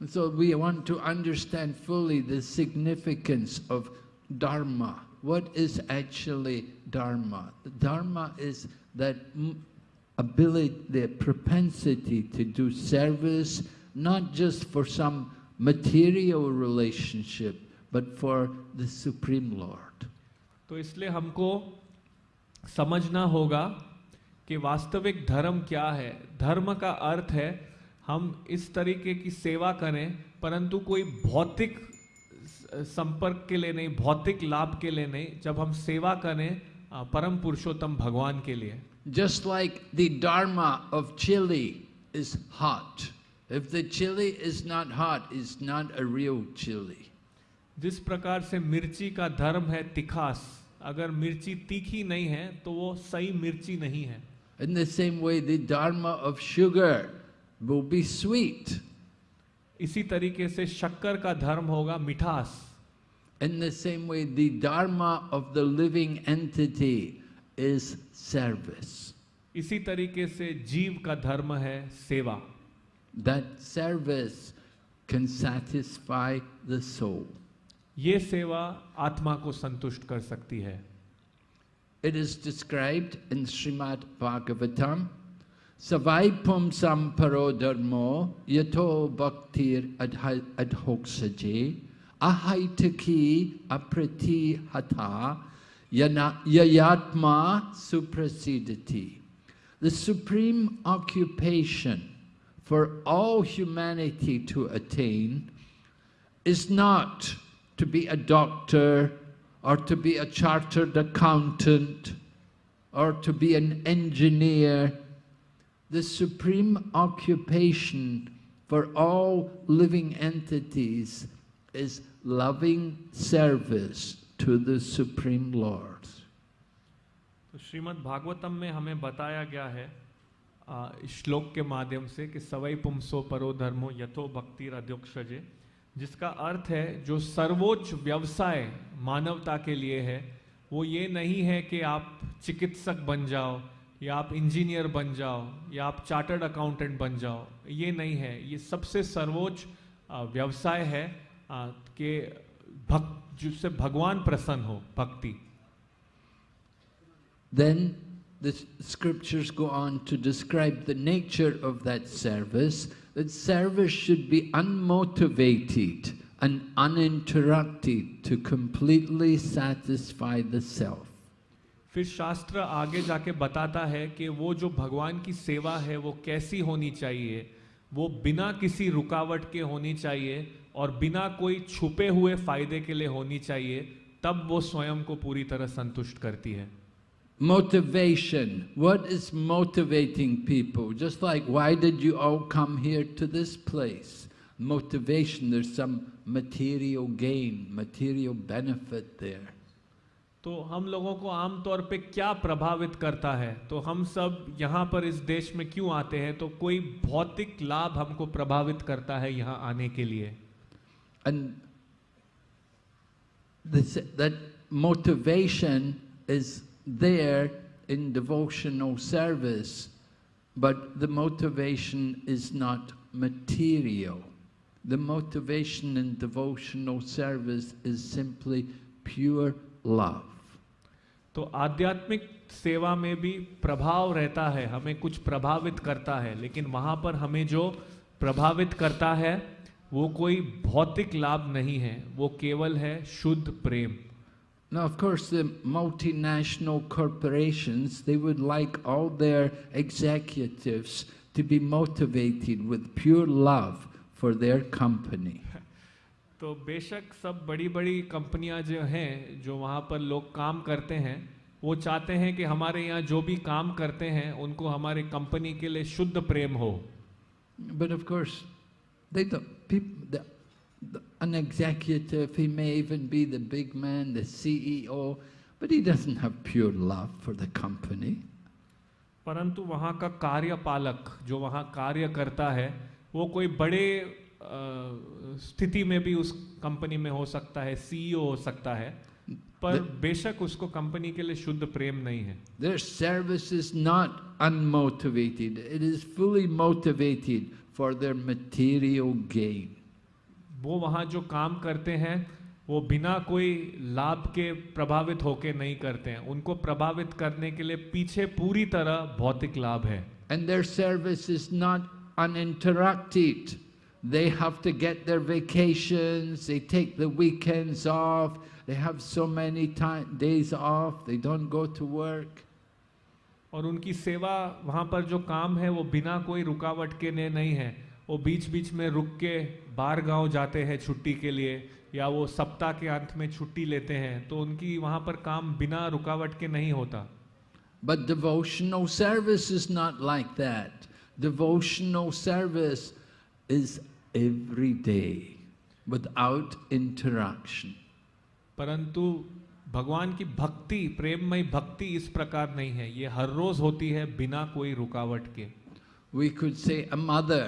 So we want to understand fully the significance of dharma. What is actually dharma? Dharma is that ability, the propensity to do service, not just for some material relationship, but for the Supreme Lord. तो इसलिए हमको समझना होगा कि वास्तविक धर्म क्या है। धर्म का अर्थ है हम इस तरीके की सेवा करें परंतु कोई भौतिक संपर्क के लिए नहीं भौतिक लाभ के लिए नहीं। जब हम सेवा करें परम पुरुषोत्तम भगवान के लिए। Just like dharma of chili is hot, If the chili is not hot, it's not a real chili. जिस प्रकार से मिर्ची का धर्म है तिखास। अगर मिर्ची तीखी नहीं है तो वो सही मिर्ची नहीं है। In the same way the dharma of sugar will be sweet इसी तरीके से शक्कर का धर्म होगा मिठास। In the same way the of the living entity is service इसी तरीके से जीव का धर्म है सेवा। That can satisfy the soul ये सेवा आत्मा को संतुष्ट कर सकती है it is described in Shrimad Bhagavatam सवाईपम संपरो धर्मो यथो भक्तिर अधोक्षजे अहैतकी अप्रति हता yayatma supersedeti. The supreme occupation for all humanity to attain is not to be a doctor or to be a chartered accountant or to be an engineer. The supreme occupation for all living entities is loving service to the Supreme Lord. तो श्रीमद् भागवतम में हमें बताया गया है श्लोक के माध्यम से कि सवई पुंसो परो धर्मो यथो भक्ति अध्योक्षजे जिसका अर्थ है जो सर्वोच्च व्यवसाय मानवता के लिए है वो ये नहीं है कि आप चिकित्सक बन जाओ या आप इंजीनियर बन जाओ या आप चार्टर्ड अकाउंटेंट बन जाओ। ये नहीं है। ये सबसे सर्वोच्च व्यवसाय है कि भक्त जिससे भगवान प्रसन्न हो भक्ति। The s- scriptures go on to describe the nature of that service, that service should be unmotivated and uninterrupted to completely satisfy the self. फिर शास्त्र आगे जाके बताता है कि वो जो भगवान की सेवा है, वो कैसी होनी चाहिए वो बिना किसी रुकावट के होनी चाहिए और बिना कोई छुपे हुए फ़ायदे के लिए होनी चाहिए, तब वो स्वयं को पूरी तरह संतुष्ट करती है Motivation. What is motivating people? Just like why did you all come here to this place? Motivation, there's some material gain, material benefit there. तो हम लोगों को आमतौर पे क्या प्रभावित करता है तो हम सब यहाँ पर इस देश में क्यों आते हैं तो कोई भौतिक लाभ हमको प्रभावित करता है यहाँ आने के लिए And this, that motivation is there in devotional service, but the motivation is not material. The motivation in devotional service is simply pure love. तो आध्यात्मिक सेवा में भी प्रभाव रहता है हमें कुछ प्रभावित करता है लेकिन वहाँ पर हमें जो प्रभावित करता है वो कोई भौतिक लाभ नहीं है वो केवल है शुद्ध प्रेम Now, of course, the multinational corporations, they would like all their executives to be motivated with pure love for their company. तो बेशक सब बड़ी बड़ी कंपनियां जो हैं जो वहाँ पर लोग काम करते हैं वो चाहते हैं कि हमारे यहाँ जो भी काम करते हैं उनको हमारे कंपनी के लिए शुद्ध प्रेम हो But of course, they don't, people, the, the, an executive, he may even be the big man, the CEO, but he doesn't have pure love for the company. परंतु वहाँ का कार्यपालक जो वहाँ कार्य करता है वो कोई बड़े स्थिति में भी उस कंपनी में हो सकता है सीईओ हो सकता है पर बेशक उसको कंपनी के लिए शुद्ध प्रेम नहीं है Their service is not unmotivated, it is fully motivated for their material gain. वो वहाँ जो काम करते हैं वो बिना कोई लाभ के प्रभावित होके नहीं करते हैं उनको प्रभावित करने के लिए पीछे पूरी तरह भौतिक लाभ है And their service is not uninterrupted. They have to get their vacations, they take the weekends off, they have so many time, days off, they don't go to work. और उनकी सेवा वहाँ पर जो काम है वो बिना कोई रुकावट के लिए नहीं है वो बीच बीच में रुक के बाहर गाँव जाते हैं छुट्टी के लिए या वो सप्ताह के अंत में छुट्टी लेते हैं तो उनकी वहाँ पर काम बिना रुकावट के नहीं होता But devotional service is not like that. Devotional service is every day without interaction. परंतु भगवान की भक्ति प्रेममय भक्ति इस प्रकार नहीं है ये हर रोज होती है बिना कोई रुकावट के We could say a mother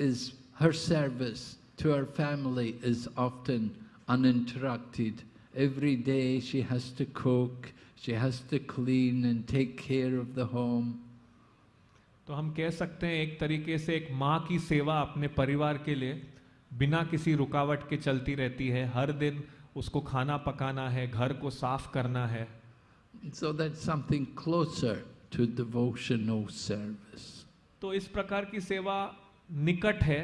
is her service to her family is often uninterrupted. Every day she has to cook, she has to clean and take care of the home. तो हम कह सकते हैं एक तरीके से एक माँ की सेवा अपने परिवार के लिए बिना किसी रुकावट के चलती रहती है हर दिन उसको खाना पकाना है घर को साफ़ करना है So that's something closer to devotional service. तो इस प्रकार की सेवा निकट है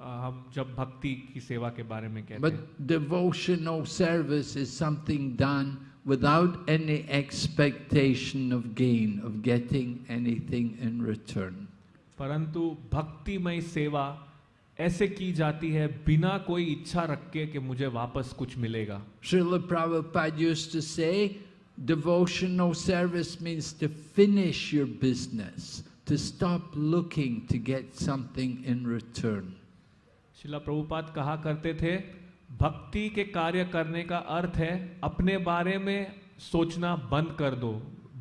हम जब भक्ति की सेवा के बारे में कहते हैं But devotional service is something done without any expectation of gain, of getting anything in return. परंतु भक्तिमय सेवा ऐसे की जाती है बिना कोई इच्छा रख के कि मुझे वापस कुछ मिलेगा Srila Prabhupada used to say, devotional service means to finish your business, to stop looking to get something in return. शिला प्रभुपाद कहा करते थे भक्ति के कार्य करने का अर्थ है अपने बारे में सोचना बंद कर दो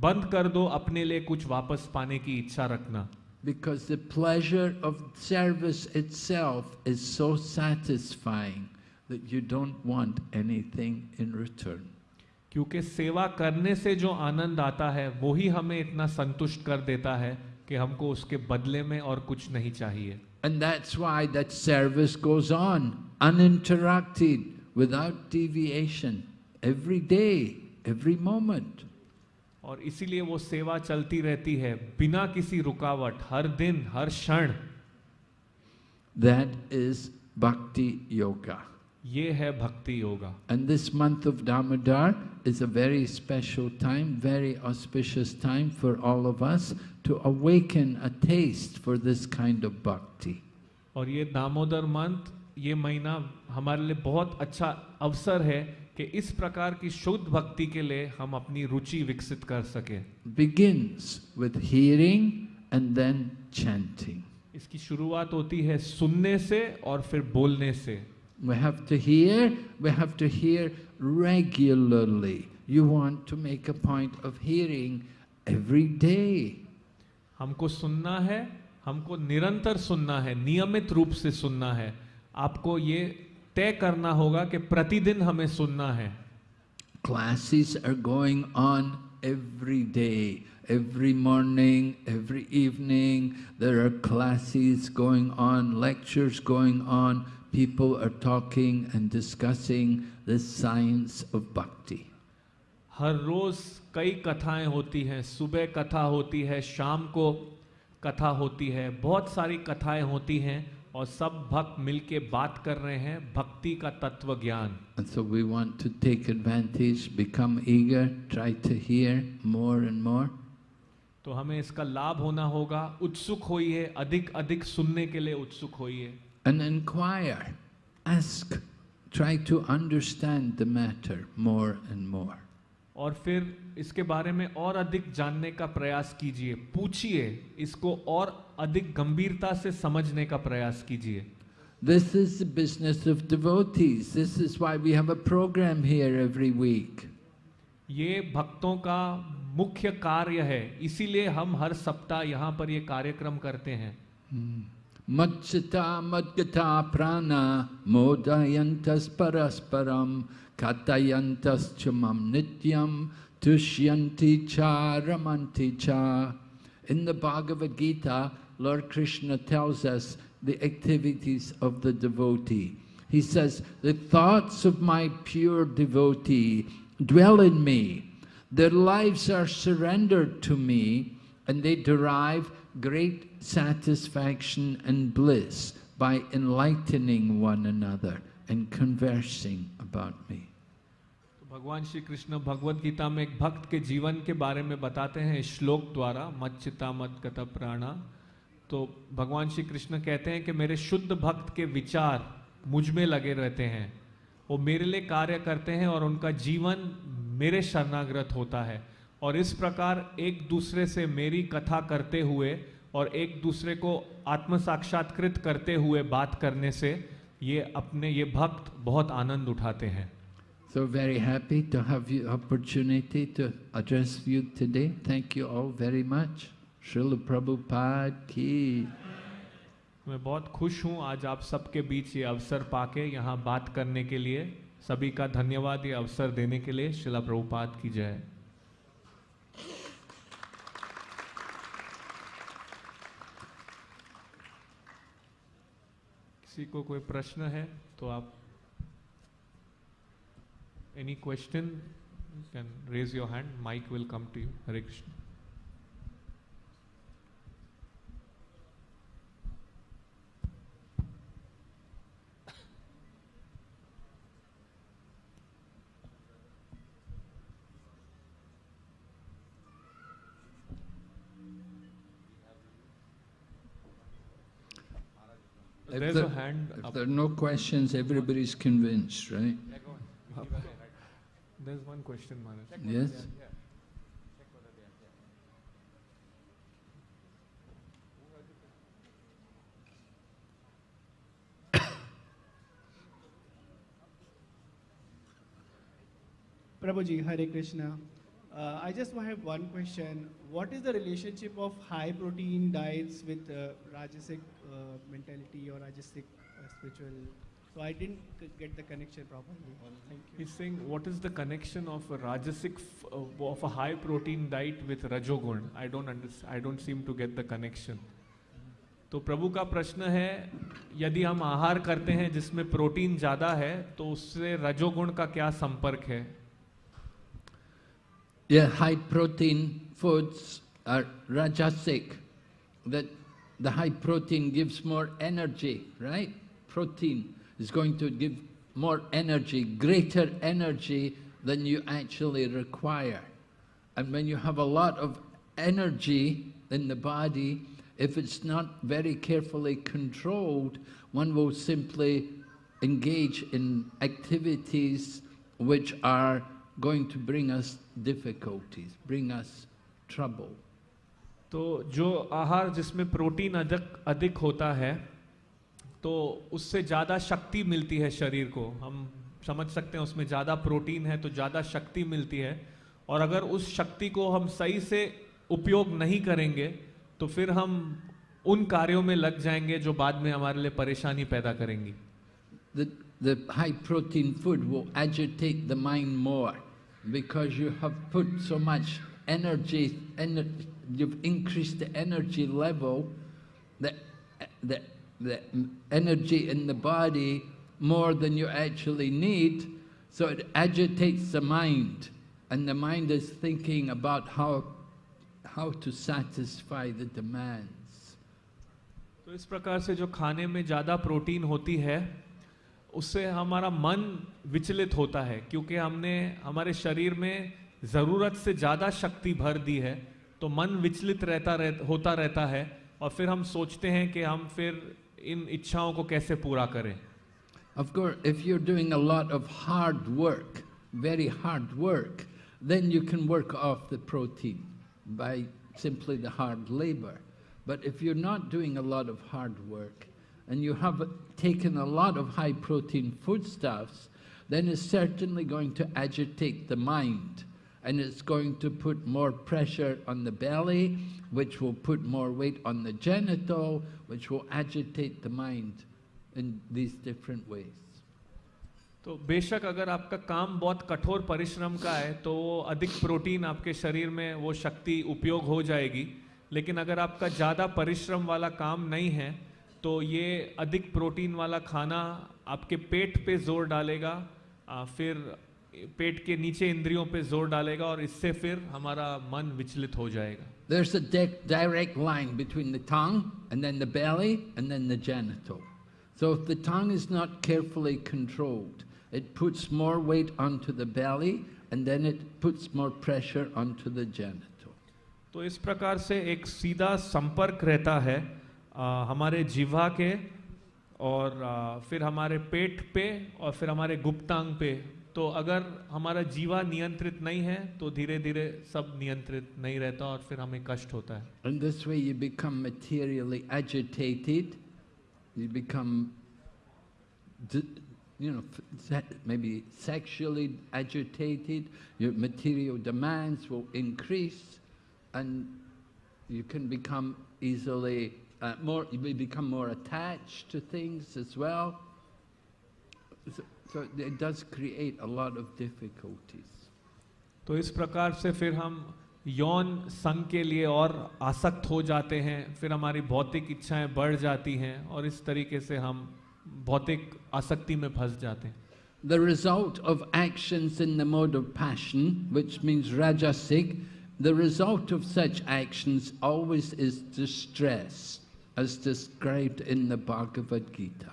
बंद कर दो अपने लिए कुछ वापस पाने की इच्छा रखना Because the pleasure of service itself is so satisfying that you don't want anything in return. क्योंकि सेवा करने से जो आनंद आता है वो ही हमें इतना संतुष्ट कर देता है कि हमको उसके बदले में और कुछ नहीं चाहिए And that's why that service goes on, uninterrupted, without deviation, every day, every moment. और इसीलिए वो सेवा चलती रहती है बिना किसी रुकावट हर दिन हर क्षण That is Bhakti Yoga. ये है भक्ति yoga And this month of Damodar is a very special time, very auspicious time for all of us to awaken a taste for this kind of bhakti. और ये दामोदर मंथ ये महीना हमारे लिए बहुत अच्छा अवसर है कि इस प्रकार की शुद्ध भक्ति के लिए हम अपनी रुचि विकसित कर सके Begins with hearing and then chanting. इसकी शुरुआत होती है सुनने से और फिर बोलने से We have to hear, we have to hear regularly. You want to make a point of hearing every day. हमको सुनना है हमको निरंतर सुनना है नियमित रूप से सुनना है आपको ये तय करना होगा कि प्रतिदिन हमें सुनना है Classes are going on every day. Every morning, every evening, there are classes going on, lectures going on. People are talking and discussing the science of bhakti. हर रोज कई कथाएँ होती हैं। सुबह कथा होती है शाम को कथा होती है। बहुत सारी कथाएँ होती हैं और सब भक्त मिलके बात कर रहे हैं भक्ति का तत्व ज्ञान And so we want to take advantage, become eager, try to hear more and more. तो हमें इसका लाभ होना होगा। उत्सुक होइए अधिक अधिक सुनने के लिए उत्सुक होइए। And inquire, ask, try to understand the matter more and more. और फिर इसके बारे में और अधिक जानने का प्रयास कीजिए पूछिए इसको और अधिक गंभीरता से समझने का प्रयास कीजिए This is the business of devotees. This is why we have a program here every week. ये भक्तों का मुख्य कार्य है इसीलिए हम हर सप्ताह यहाँ पर ये कार्यक्रम करते हैं Matchita madgata prana modayantas parasparam katayantas chamam nityam tushyanti cha ramanti cha. In the Bhagavad Gita, Lord Krishna tells us the activities of the devotee. He says, the thoughts of my pure devotee dwell in me. Their lives are surrendered to me and they derive great satisfaction and bliss by enlightening one another and conversing about me. तो भगवान श्री कृष्ण भगवत गीता में एक भक्त के जीवन के बारे में बताते हैं श्लोक द्वारा, मत चिता, मत गत प्राणा। तो भगवान श्री कृष्ण कहते हैं कि मेरे शुद्ध भक्त के विचार मुझमें लगे रहते हैं। वो मेरे लिए कार्य करते हैं और उनका जीवन मेरे शरणागत होता है। और इस प्रकार एक दूसरे से मेरी कथा करते हुए और एक दूसरे को आत्म साक्षात्कृत करते हुए बात करने से ये अपने ये भक्त बहुत आनंद उठाते हैं So very happy to have you opportunity to address you today. Thank you all very much. Srila Prabhupada ki. मैं बहुत खुश हूँ आज आप सबके बीच ये अवसर पाके यहाँ बात करने के लिए सभी का धन्यवाद ये अवसर देने के लिए शिला प्रभुपाद की जय किसी को कोई प्रश्न है तो आप any question can raise your hand mic will come to you Hare Krishna There's there- a hand If up. there are no questions, everybody's convinced, right? There's one question, Maharaj. Yes? Prabhuji, Hare Krishna. Uh, I just have one question. What is the relationship of high protein diets with uh, Rajasic uh, mentality or Rajasic uh, spiritual? So I didn't get the connection properly. Thank you. He's saying, what is the connection of a rajasic, f- uh, of a high protein diet with rajogun? I don't understand. I don't seem to get the connection. तो प्रभु का प्रश्न है यदि हम आहार करते हैं जिसमें प्रोटीन ज़्यादा है तो उससे रजोगुण का क्या संपर्क है Yeah, high protein foods are rajasic. That the high protein gives more energy, right? Protein is going to give more energy, greater energy than you actually require. And when you have a lot of energy in the body, if it's not very carefully controlled, one will simply engage in activities which are going to bring us difficulties, bring us trouble. तो जो आहार जिसमें protein अधिक अधिक होता है तो उससे ज़्यादा शक्ति मिलती है शरीर को। हम समझ सकते हैं उसमें ज़्यादा प्रोटीन है तो ज़्यादा शक्ति मिलती है। और अगर उस शक्ति को हम सही से उपयोग नहीं करेंगे तो फिर हम उन कार्यों में लग जाएँगे जो बाद में हमारे लिए परेशानी पैदा करेंगी। The, the high protein food will agitate the mind more because you have put so much energy, ener you've increased the energy level, the, the, the energy in the body more than you actually need, so it agitates the mind. And the mind is thinking about how, how to satisfy the demands. तो इस प्रकार से जो खाने में ज़्यादा protein होती है उससे हमारा मन विचलित होता है क्योंकि हमने हमारे शरीर में ज़रूरत से ज़्यादा शक्ति भर दी है तो मन विचलित रहता रह, होता रहता है और फिर हम सोचते हैं कि हम फिर इन इच्छाओं को कैसे पूरा करें Of course, if you're doing a lot of hard work, very hard work, then you can work off the protein by simply the hard labor. But if you're not doing a lot of hard work and you have taken a lot of high protein foodstuffs, then it's certainly going to agitate the mind and it's going to put more pressure on the belly, which will put more weight on the genital, which will agitate the mind in these different ways. तो बेशक अगर आपका काम बहुत कठोर परिश्रम का है तो वो अधिक प्रोटीन आपके शरीर में वो शक्ति उपयोग हो जाएगी लेकिन अगर आपका ज़्यादा परिश्रम वाला काम नहीं है तो ये अधिक प्रोटीन वाला खाना आपके पेट पे ज़ोर डालेगा फिर पेट के नीचे इंद्रियों पे ज़ोर डालेगा और इससे फिर हमारा मन विचलित हो जाएगा There's a direct line between the tongue and then the belly and then the genital. So if the tongue is not carefully controlled, it puts more weight onto the belly and then it puts more pressure onto the genital. तो इस प्रकार से एक सीधा संपर्क रहता है आ, हमारे जीवा के और आ, फिर हमारे पेट पे और फिर हमारे गुप्तांग पे तो अगर हमारा जीवा नियंत्रित नहीं है तो धीरे धीरे सब नियंत्रित नहीं रहता और फिर हमें कष्ट होता है And this way you become materially agitated, you become, you know, maybe sexually agitated, your material demands will increase, and you can become easily uh, more, you may become more attached to things as well. So, so it does create a lot of difficulties. तो इस प्रकार से फिर हम यौन संग के लिए और आसक्त हो जाते हैं फिर हमारी भौतिक इच्छाएं बढ़ जाती हैं और इस तरीके से हम भौतिक आसक्ति में फंस जाते हैं The result of actions in the mode of passion, which means rajasic, the result of such actions always is distress, as described in the Bhagavad Gita.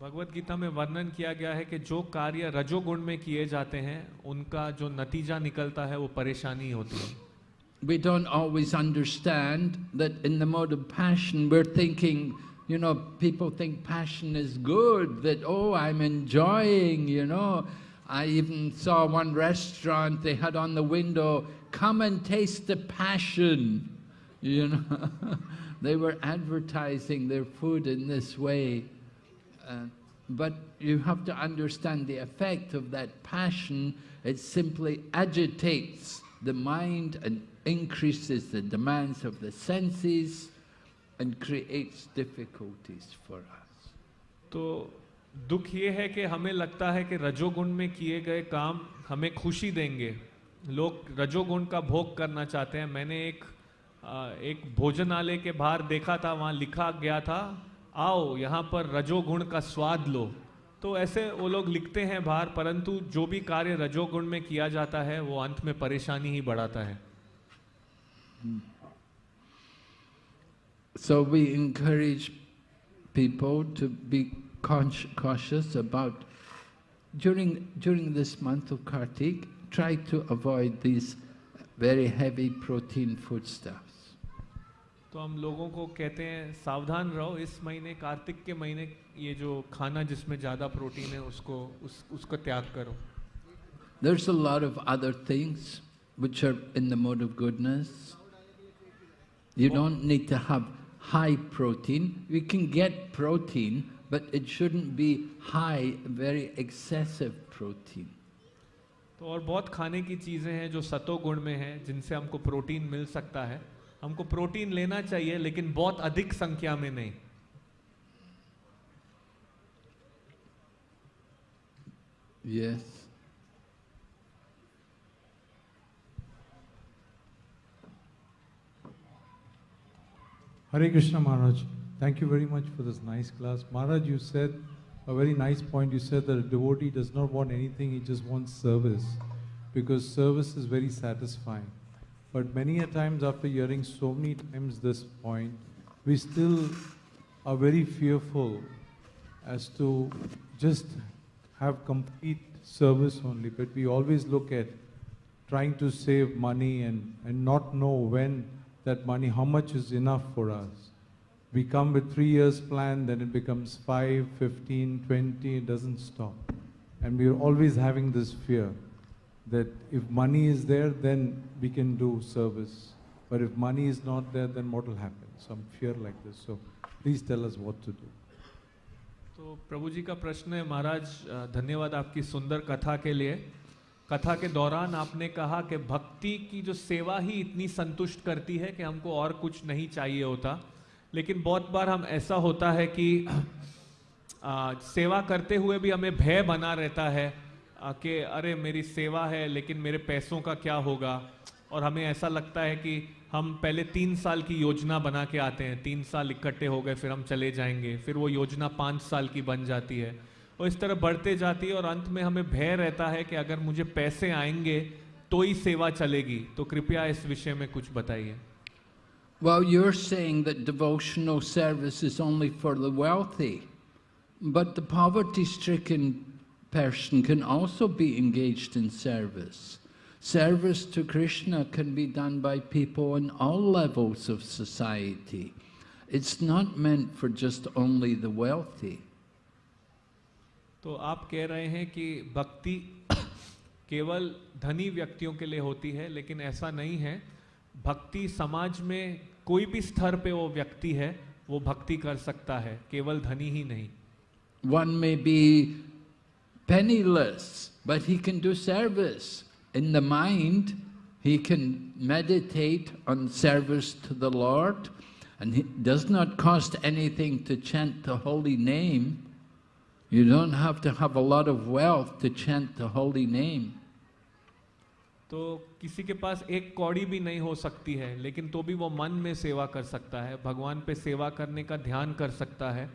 Bhagavad Gita में वर्णन किया गया है कि जो कार्य रजोगुण में किए जाते हैं उनका जो नतीजा निकलता है वो परेशानी होती है We don't always understand that in the mode of passion we're thinking, you know, people think passion is good, that, oh, I'm enjoying, you know. I even saw one restaurant, they had on the window, come and taste the passion, you know. they were advertising their food in this way. Uh, but you have to understand the effect of that passion. It simply agitates the mind and increases the demands of the senses and creates difficulties for us. तो दुख ये है कि हमें लगता है कि रजोगुण में किए गए काम हमें खुशी देंगे लोग रजोगुण का भोग करना चाहते हैं मैंने एक आ, एक भोजनालय के बाहर देखा था वहाँ लिखा गया था आओ यहाँ पर रजोगुण का स्वाद लो तो ऐसे वो लोग लिखते हैं बाहर परंतु जो भी कार्य रजोगुण में किया जाता है वो अंत में परेशानी ही बढ़ाता है So we encourage people to be cautious about, during, during this month of Kartik, try to avoid these very heavy protein foodstuffs. तो हम लोगों को कहते हैं सावधान रहो इस महीने कार्तिक के महीने ये जो खाना जिसमें ज़्यादा प्रोटीन है उसको उस उसका त्याग करो There's a lot of other things which are in the mode of goodness. You don't need to have high protein. You can get protein, but it shouldn't be high, very excessive protein. तो और बहुत खाने की चीज़ें हैं जो सतो गुण में हैं जिनसे हमको प्रोटीन मिल सकता है हमको प्रोटीन लेना चाहिए लेकिन बहुत अधिक संख्या में नहीं। Yes Hare Krishna Maharaj thank you very much for this nice class Maharaj you said a very nice point you said that devotee does not want anything he just wants service because service is very satisfying But many a times, after hearing so many times this point, we still are very fearful as to just have complete service only. But we always look at trying to save money and, and not know when that money, how much is enough for us. We come with three years plan, then it becomes five, 15, 20, it doesn't stop. And we are always having this fear that if money is there, then we can do service. But if money is not there, then what will happen? Some fear like this. So please tell us what to do. तो प्रभु जी का प्रश्न है महाराज धन्यवाद आपकी सुंदर कथा के लिए कथा के दौरान आपने कहा कि भक्ति की जो सेवा ही इतनी संतुष्ट करती है कि हमको और कुछ नहीं चाहिए होता लेकिन बहुत बार हम ऐसा होता है कि आ, सेवा करते हुए भी हमें भय बना रहता है कि अरे मेरी सेवा है लेकिन मेरे पैसों का क्या होगा? और हमें ऐसा लगता है कि हम पहले तीन साल की योजना बना के आते हैं। तीन साल इकट्ठे हो गए फिर हम चले जाएँगे। फिर वो योजना पाँच साल की बन जाती है। और इस तरह बढ़ते जाती है और अंत में हमें भय रहता है कि अगर मुझे पैसे आएँगे तो ही सेवा चलेगी। तो कृपया इस विषय में कुछ बताइए। Well, you're saying that devotional service is only for the wealthy, but the poverty-stricken person can also be engaged in service. Service to Krishna can be done by people on all levels of society. It's not meant for just only the wealthy. तो आप कह रहे हैं कि भक्ति केवल धनी व्यक्तियों के लिए होती है लेकिन ऐसा नहीं है भक्ति समाज में कोई भी स्तर पे वो व्यक्ति है वो भक्ति कर सकता है केवल धनी ही नहीं One may be penniless, but he can do service. In the mind, he can meditate on service to the Lord, and it does not cost anything to chant the holy name. You don't have to have a lot of wealth to chant the holy name. तो किसी के पास एक कौड़ी भी नहीं हो सकती है लेकिन तो भी वो मन में सेवा कर सकता है भगवान पे सेवा करने का ध्यान कर सकता है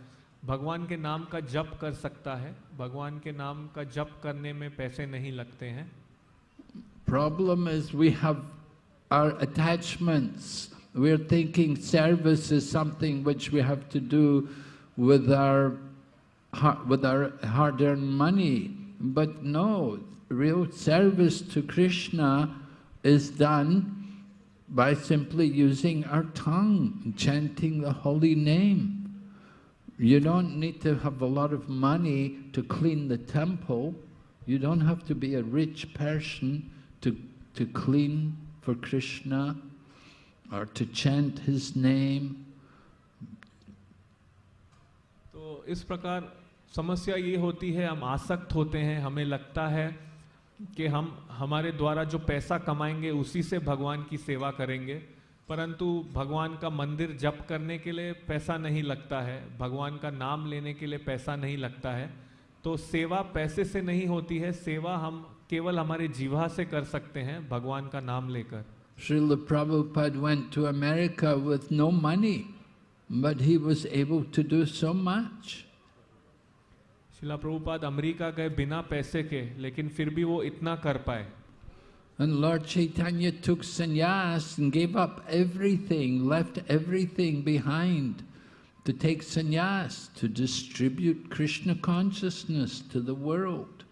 भगवान के नाम का जप कर सकता है। भगवान के नाम का जप करने में पैसे नहीं लगते हैं। Problem is we have are attachments we are thinking service is something which we have to do with our with our hard earn money but no real service to Krishna is done by simply using our tongue chanting the holy name You don't need to have a lot of money to clean the temple. You don't have to be a rich person to, to clean for Krishna or to chant his name. तो इस प्रकार समस्या ये होती है हम आसक्त होते हैं हमें लगता है कि हम हमारे द्वारा जो पैसा कमाएंगे उसी से भगवान की सेवा करेंगे परंतु भगवान का मंदिर जप करने के लिए पैसा नहीं लगता है भगवान का नाम लेने के लिए पैसा नहीं लगता है तो सेवा पैसे से नहीं होती है सेवा हम केवल हमारे जीवा से कर सकते हैं भगवान का नाम लेकर Srila Prabhupada went to America with no money, but he was able to do so much. Shila Prabhupada America गए बिना पैसे के लेकिन फिर भी वो इतना कर पाए And Lord Chaitanya took sannyas and gave up everything, left everything behind to take sannyas, to distribute Krishna consciousness to the world.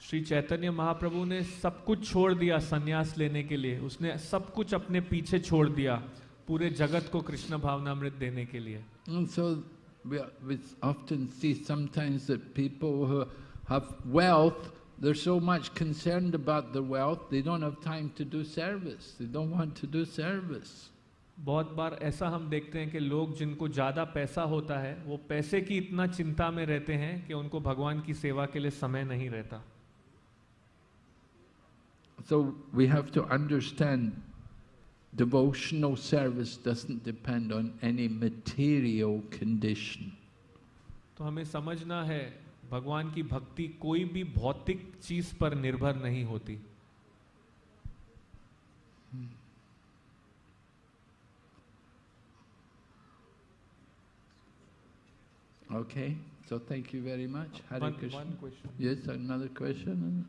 Shri Chaitanya Mahaprabhu ने सब कुछ छोड़ दिया संन्यास लेने के लिए उसने सब कुछ अपने पीछे छोड़ दिया पूरे जगत को कृष्ण भावनामृत देने के लिए And so we, we often see sometimes that people who have wealth, they're so much concerned about the wealth, they don't have time to do service. They don't want to do service. बहुत बार ऐसा हम देखते हैं कि लोग जिनको ज़्यादा पैसा होता है वो पैसे की इतना चिंता में रहते हैं कि उनको भगवान की सेवा के लिए समय नहीं रहता So we have to understand devotional service doesn't depend on any material condition. तो हमें समझना है भगवान की भक्ति कोई भी भौतिक चीज़ पर निर्भर नहीं होती। Okay so thank you very much Hare Krishna yes question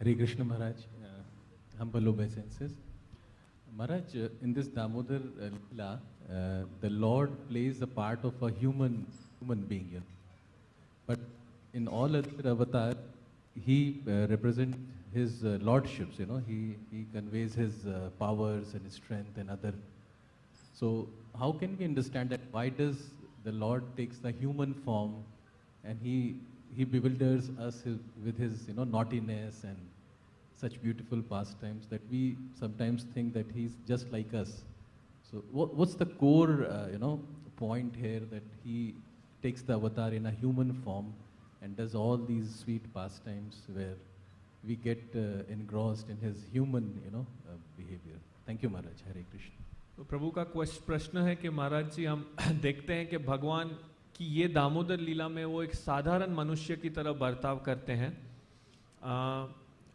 Hare Krishna Maharaj humble obeisances. Maharaj, in this Damodar uh, Leela, uh, the Lord plays the part of a human human being. You know. But in all other avatars, he uh, represents his uh, lordships. You know, he he conveys his uh, powers and his strength and other. So how can we understand that? Why does the Lord takes the human form, and he he bewilders us with his you know naughtiness and such beautiful pastimes that we sometimes think that he's just like us. So what, what's the core uh, you know point here that he takes the avatar in a human form and does all these sweet pastimes where we get uh, engrossed in his human you know uh, behavior. Thank you Maharaj. Hare Krishna. तो प्रभु का क्वेश्च- प्रश्न है कि महाराज जी हम देखते हैं कि भगवान की ये दामोदर लीला में वो एक साधारण मनुष्य की तरह बर्ताव करते हैं आ,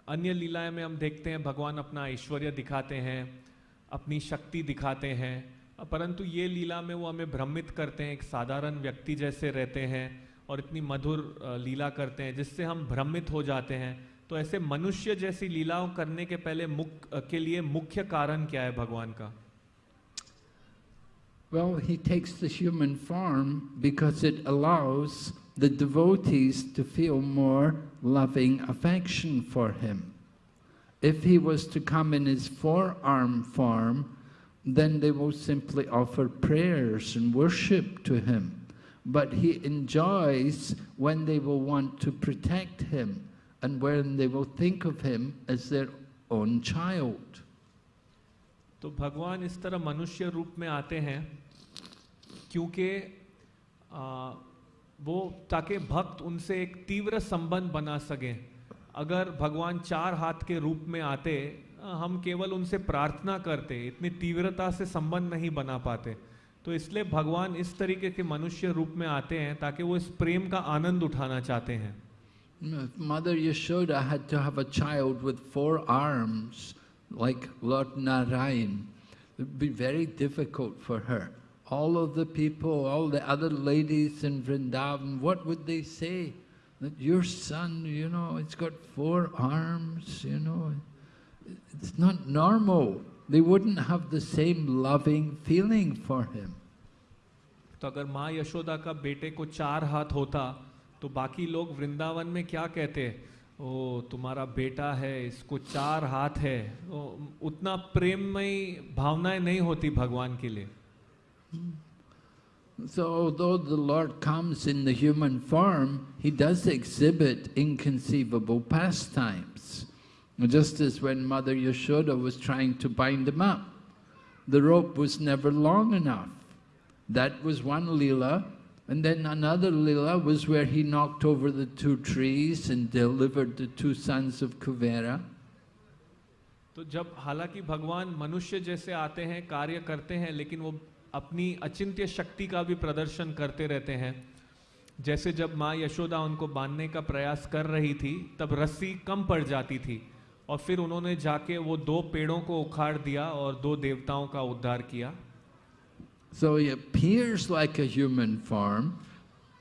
अन्य लीलाएँ में हम देखते हैं भगवान अपना ऐश्वर्य दिखाते हैं अपनी शक्ति दिखाते हैं। परंतु ये लीला में वो हमें भ्रमित करते हैं एक साधारण व्यक्ति जैसे रहते हैं और इतनी मधुर लीला करते हैं जिससे हम भ्रमित हो जाते हैं। तो ऐसे मनुष्य जैसी लीलाओं करने के पहले मुख्य के लिए मुख्य कारण क्या है भगवान का? Well, he takes the human form because it allows the devotees to feel more loving affection for him. If he was to come in his four-arm form, then they will simply offer prayers and worship to him. But he enjoys when they will want to protect him and when they will think of him as their own child. तो भगवान इस तरह मनुष्य रूप में आते हैं क्योंकि आ, वो ताकि भक्त उनसे एक तीव्र संबंध बना सकें। अगर भगवान चार हाथ के रूप में आते हम केवल उनसे प्रार्थना करते इतनी तीव्रता से संबंध नहीं बना पाते। तो इसलिए भगवान इस तरीके के मनुष्य रूप में आते हैं ताकि वो इस प्रेम का आनंद उठाना चाहते हैं। Mother Yashoda had to have a child with four arms, like Lord. All of the people, all the other ladies in Vrindavan, what would they say? That your son, you know, it's got four arms, you know. It's not normal. They wouldn't have the same loving feeling for him. तो अगर माँ यशोदा का बेटे को चार हाथ होता तो बाकी लोग वृंदावन में क्या कहते ओ तुम्हारा बेटा है इसको चार हाथ है उतना प्रेममयी भावनाएँ नहीं होती भगवान के लिए So although the Lord comes in the human form, he does exhibit inconceivable pastimes. Just as when Mother Yashoda was trying to bind him up, the rope was never long enough. That was one leela, and then another leela was where he knocked over the two trees and delivered the two sons of Kuvera. तो जब हालांकि भगवान मनुष्य जैसे आते हैं कार्य करते हैं लेकिन वो अपनी अचिंत्य शक्ति का भी प्रदर्शन करते रहते हैं जैसे जब माँ यशोदा उनको बांधने का प्रयास कर रही थी तब रस्सी कम पड़ जाती थी और फिर उन्होंने जाके वो दो पेड़ों को उखाड़ दिया और दो देवताओं का उद्धार किया So he appears like a human form,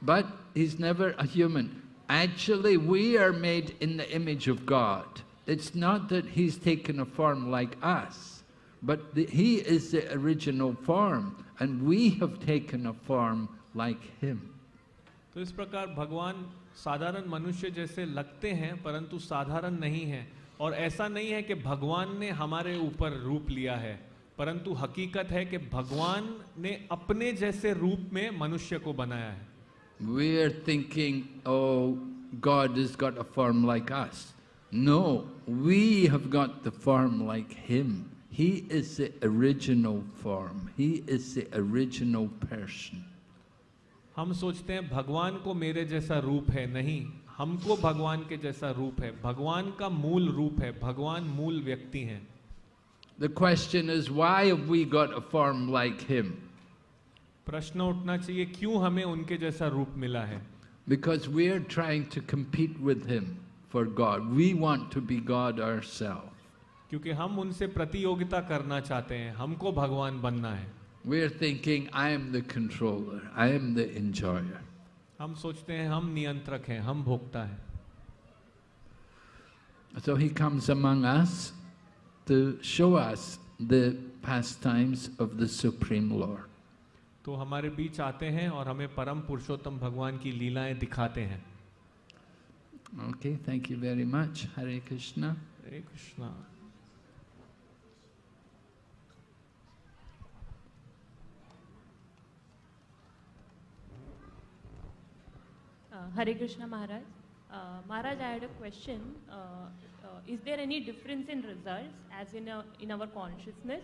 but he's never a human. Actually, we are made in the image of God. It's not that he's taken a form like us, but the, he is the original form, and we have taken a form like him. तो इस प्रकार भगवान साधारण मनुष्य जैसे लगते हैं परंतु साधारण नहीं है और ऐसा नहीं है कि भगवान ने हमारे ऊपर रूप लिया है परंतु हकीकत है कि भगवान ने अपने जैसे रूप में मनुष्य को बनाया है We are thinking, oh, God has got a form like us. No, we have got the form like Him. He is the original form. He is the original person. हम सोचते हैं भगवान को मेरे जैसा रूप है नहीं हमको भगवान के जैसा रूप है भगवान का मूल रूप है भगवान मूल व्यक्ति हैं The question is, why have we got a form like Him? प्रश्न उठना चाहिए क्यों हमें उनके जैसा रूप मिला है Because we are trying to compete with Him for God. We want to be God ourselves. क्योंकि हम उनसे प्रतियोगिता करना चाहते हैं हमको भगवान बनना है We are thinking, I am the controller, I am the enjoyer. हम सोचते हैं हम नियंत्रक हैं हम भोक्ता हैं So He comes among us to show us the pastimes of the Supreme Lord. तो हमारे बीच आते हैं और हमें परम पुरुषोत्तम भगवान की लीलाएँ दिखाते हैं Okay, thank you very much. Hare Krishna. Hare Krishna Uh, Hare Krishna Maharaj. Uh, Maharaj, I had a question. Uh, uh, is there any difference in results, as in, a, in our consciousness,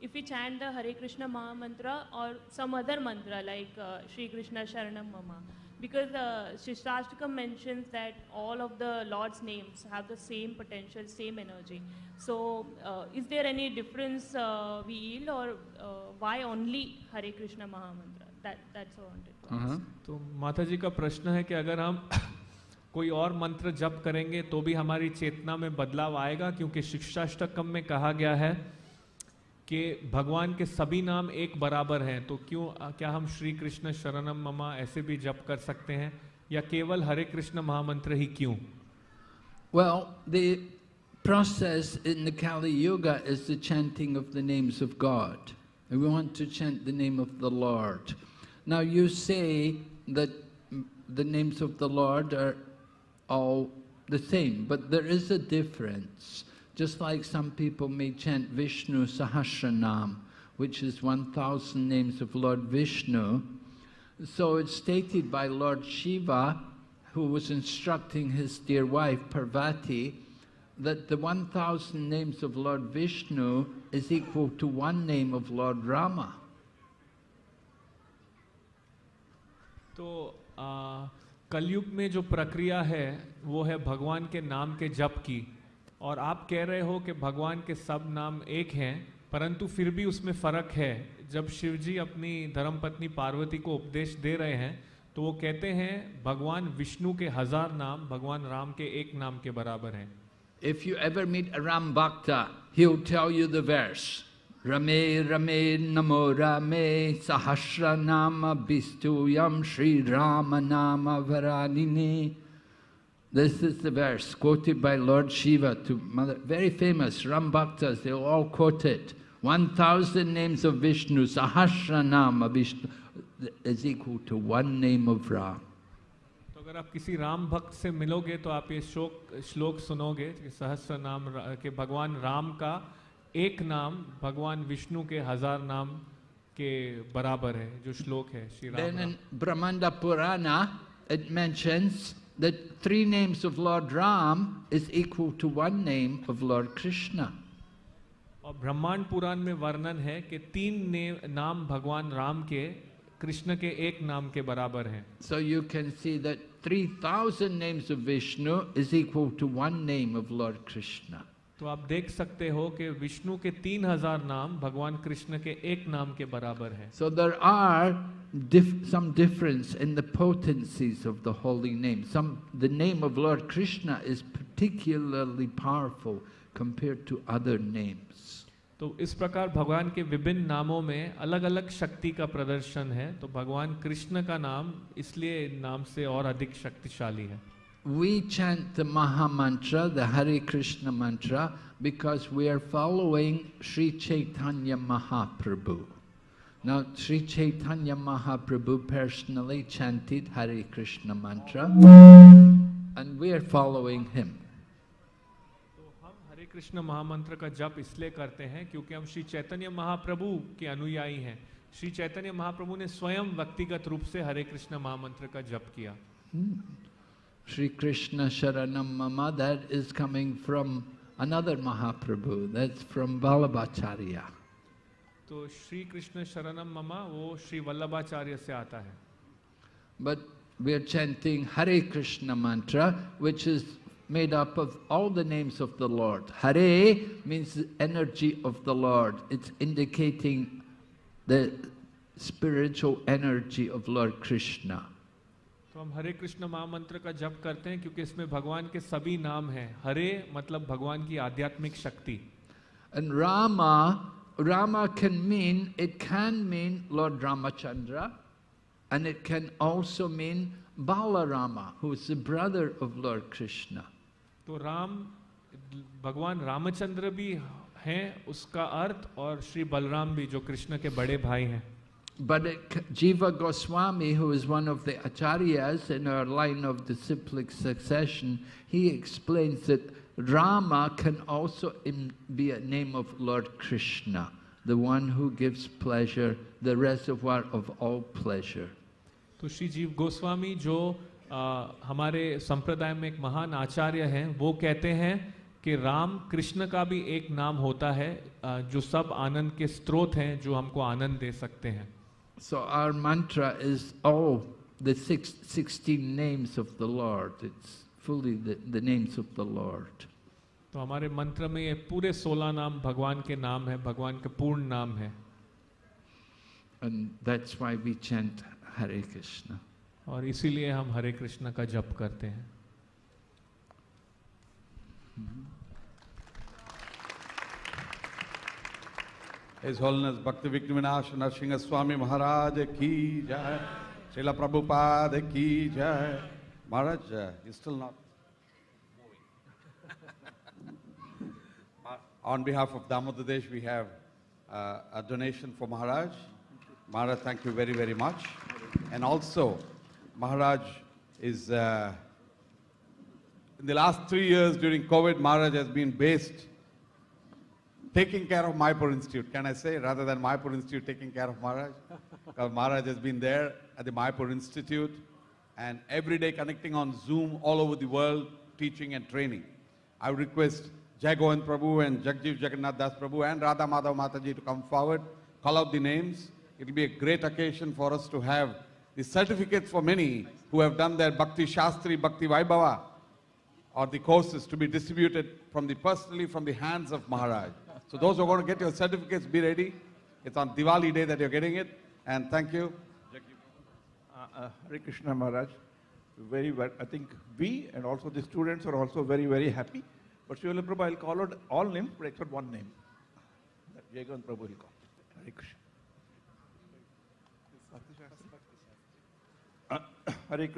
if we chant the Hare Krishna Maha Mantra or some other mantra like uh, Shri Krishna Sharanam Mama? Because uh, Shishtastakam mentions that all of the Lord's names have the same potential, same energy. So, uh, is there any difference uh, we yield, or uh, why only Hare Krishna Maha Mantra? That, that's what I wanted. तो माता जी का प्रश्न है कि अगर हम कोई और मंत्र जप करेंगे तो भी हमारी चेतना में बदलाव आएगा? क्योंकि शिक्षाष्टकम में कहा गया है कि भगवान के सभी नाम एक बराबर हैं। तो क्यों क्या हम श्री कृष्ण शरणम ममा ऐसे भी जप कर सकते हैं? या केवल हरे कृष्ण महामंत्र ही क्यों? Well, the process in the Kali Yuga is the chanting of the names of God. And we want to chant the name of the Lord. Now, you say that the names of the Lord are all the same, but there is a difference. Just like some people may chant Vishnu Sahasranam, which is 1000 names of Lord Vishnu. So it's stated by Lord Shiva, who was instructing his dear wife Parvati, that the 1000 names of Lord Vishnu is equal to one name of Lord Rama. तो आ, कलयुग में जो प्रक्रिया है वो है भगवान के नाम के जप की। और आप कह रहे हो कि भगवान के सब नाम एक हैं परंतु फिर भी उसमें फ़र्क है। जब शिव जी अपनी धर्मपत्नी पार्वती को उपदेश दे रहे हैं तो वो कहते हैं भगवान विष्णु के हज़ार नाम भगवान राम के एक नाम के बराबर हैं। If you ever meet a Ram Bhakta, he'll tell you the verse. Rame Namo Rame Sahasra Nama Bistuyam Sri Rama Nama Varanini. This is the verse quoted by Lord Shiva to Mother. Very famous Ram Bhaktas, they'll all quote it. 1000 names of Vishnu, Sahasra Nama Vishnu is equal to one name of Ram. तो अगर आप किसी राम भक्त से मिलोगे तो आप ये श्लोक श्लोक सुनोगे सहस्र नाम के भगवान राम का एक नाम भगवान विष्णु के हज़ार नाम के बराबर है जो श्लोक है Shri Ram, Then in Brahmanda Purana, it mentions that three names of Lord Ram is equal to one name of Lord Krishna. और ब्रह्मांड पुराण में वर्णन है कि तीन नाम भगवान राम के कृष्ण के एक नाम के बराबर हैं So you can see that 3000 names of Vishnu is equal to one name of Lord Krishna. तो आप देख सकते हो कि विष्णु के तीन हज़ार नाम भगवान कृष्ण के एक नाम के बराबर है। So there are some difference in the of the holy name the name of lord Krishna is particularly powerful compared to other names तो इस प्रकार भगवान के विभिन्न नामों में अलग अलग शक्ति का प्रदर्शन है। तो भगवान कृष्ण का नाम इसलिए नाम से और अधिक शक्तिशाली है। We chant the Maha Mantra, the Hare Krishna mantra, because we are following Sri Chaitanya Mahaprabhu. Now, Sri Chaitanya Mahaprabhu personally chanted Hare Krishna mantra, and we are following him. तो हरे कृष्ण महामंत्र का जप इसलिए करते हैं क्योंकि हम श्री चैतन्य महाप्रभु के अनुयायी हैं श्री चैतन्य महाप्रभु ने स्वयं व्यक्तिगत रूप से हरे कृष्ण महामंत्र का जप किया Sri Krishna Sharanam Mama, that is coming from another Mahaprabhu, that's from Vallabhacharya. तो श्री कृष्ण शरणम ममा वो श्री वल्लभाचार्य से आता है But we are chanting Hare Krishna mantra, which is made up of all the names of the Lord. Hare means the energy of the Lord. It's indicating the spiritual energy of Lord Krishna. तो हम हरे कृष्ण महामंत्र का जप करते हैं क्योंकि इसमें भगवान के सभी नाम हैं। हरे मतलब भगवान की आध्यात्मिक शक्ति। And Rama, Rama can mean, it can mean Lord Ramachandra, and it can also mean Balarama, who is the brother of Lord Krishna. तो राम भगवान रामचंद्र भी हैं उसका अर्थ और श्री बलराम भी जो कृष्ण के बड़े भाई हैं। But Jiva Goswami, who is one of the acharyas in our line of disciplic succession, he explains that Rama can also be a name of Lord Krishna, the one who gives pleasure, the reservoir of all pleasure. तो श्री जीव गोस्वामी जो आ, हमारे संप्रदाय में एक महान आचार्य हैं वो कहते हैं कि राम कृष्ण का भी एक नाम होता है जो सब आनंद के स्रोत हैं जो हमको आनंद दे सकते हैं So our mantra is all the six, 16 names of the Lord. It's fully the, the names of the Lord. तो हमारे मंत्र में ये पूरे सोलह नाम भगवान के नाम है भगवान के पूर्ण नाम है And that's why we chant Hare Krishna. और इसीलिए हम हरे कृष्ण का जप करते हैं His Holiness Bhakti Vikramanash Narsingha Swami Maharaj ki jai. Srila Prabhupada ki jai. Maharaj, uh, you're still not moving. On behalf of Damodar Desh, we have uh, a donation for Maharaj. Maharaj, thank you very, very much. And also, Maharaj is, uh, in the last three years during COVID, Maharaj has been based taking care of Mayapur Institute. Can I say, rather than Mayapur Institute taking care of Maharaj? Because Maharaj has been there at the Mayapur Institute and every day connecting on Zoom all over the world, teaching and training. I would request Govind Prabhu and Jagjeev Jagannath Das Prabhu and Radha Madhav Mataji to come forward, call out the names. It will be a great occasion for us to have the certificates for many who have done their Bhakti Shastri, Bhakti Vaibhava, or the courses to be distributed from the personally from the hands of Maharaj. So those who are going to get your certificates, be ready. It's on Diwali day that you're getting it. And thank you. Uh, uh, Hare Krishna Maharaj, very well. I think we and also the students are also very, very happy. But Srila Prabhu, I'll call out all names, but except one name. Jagan Prabhu will call. Hare Krishna. Uh, Hare Krishna.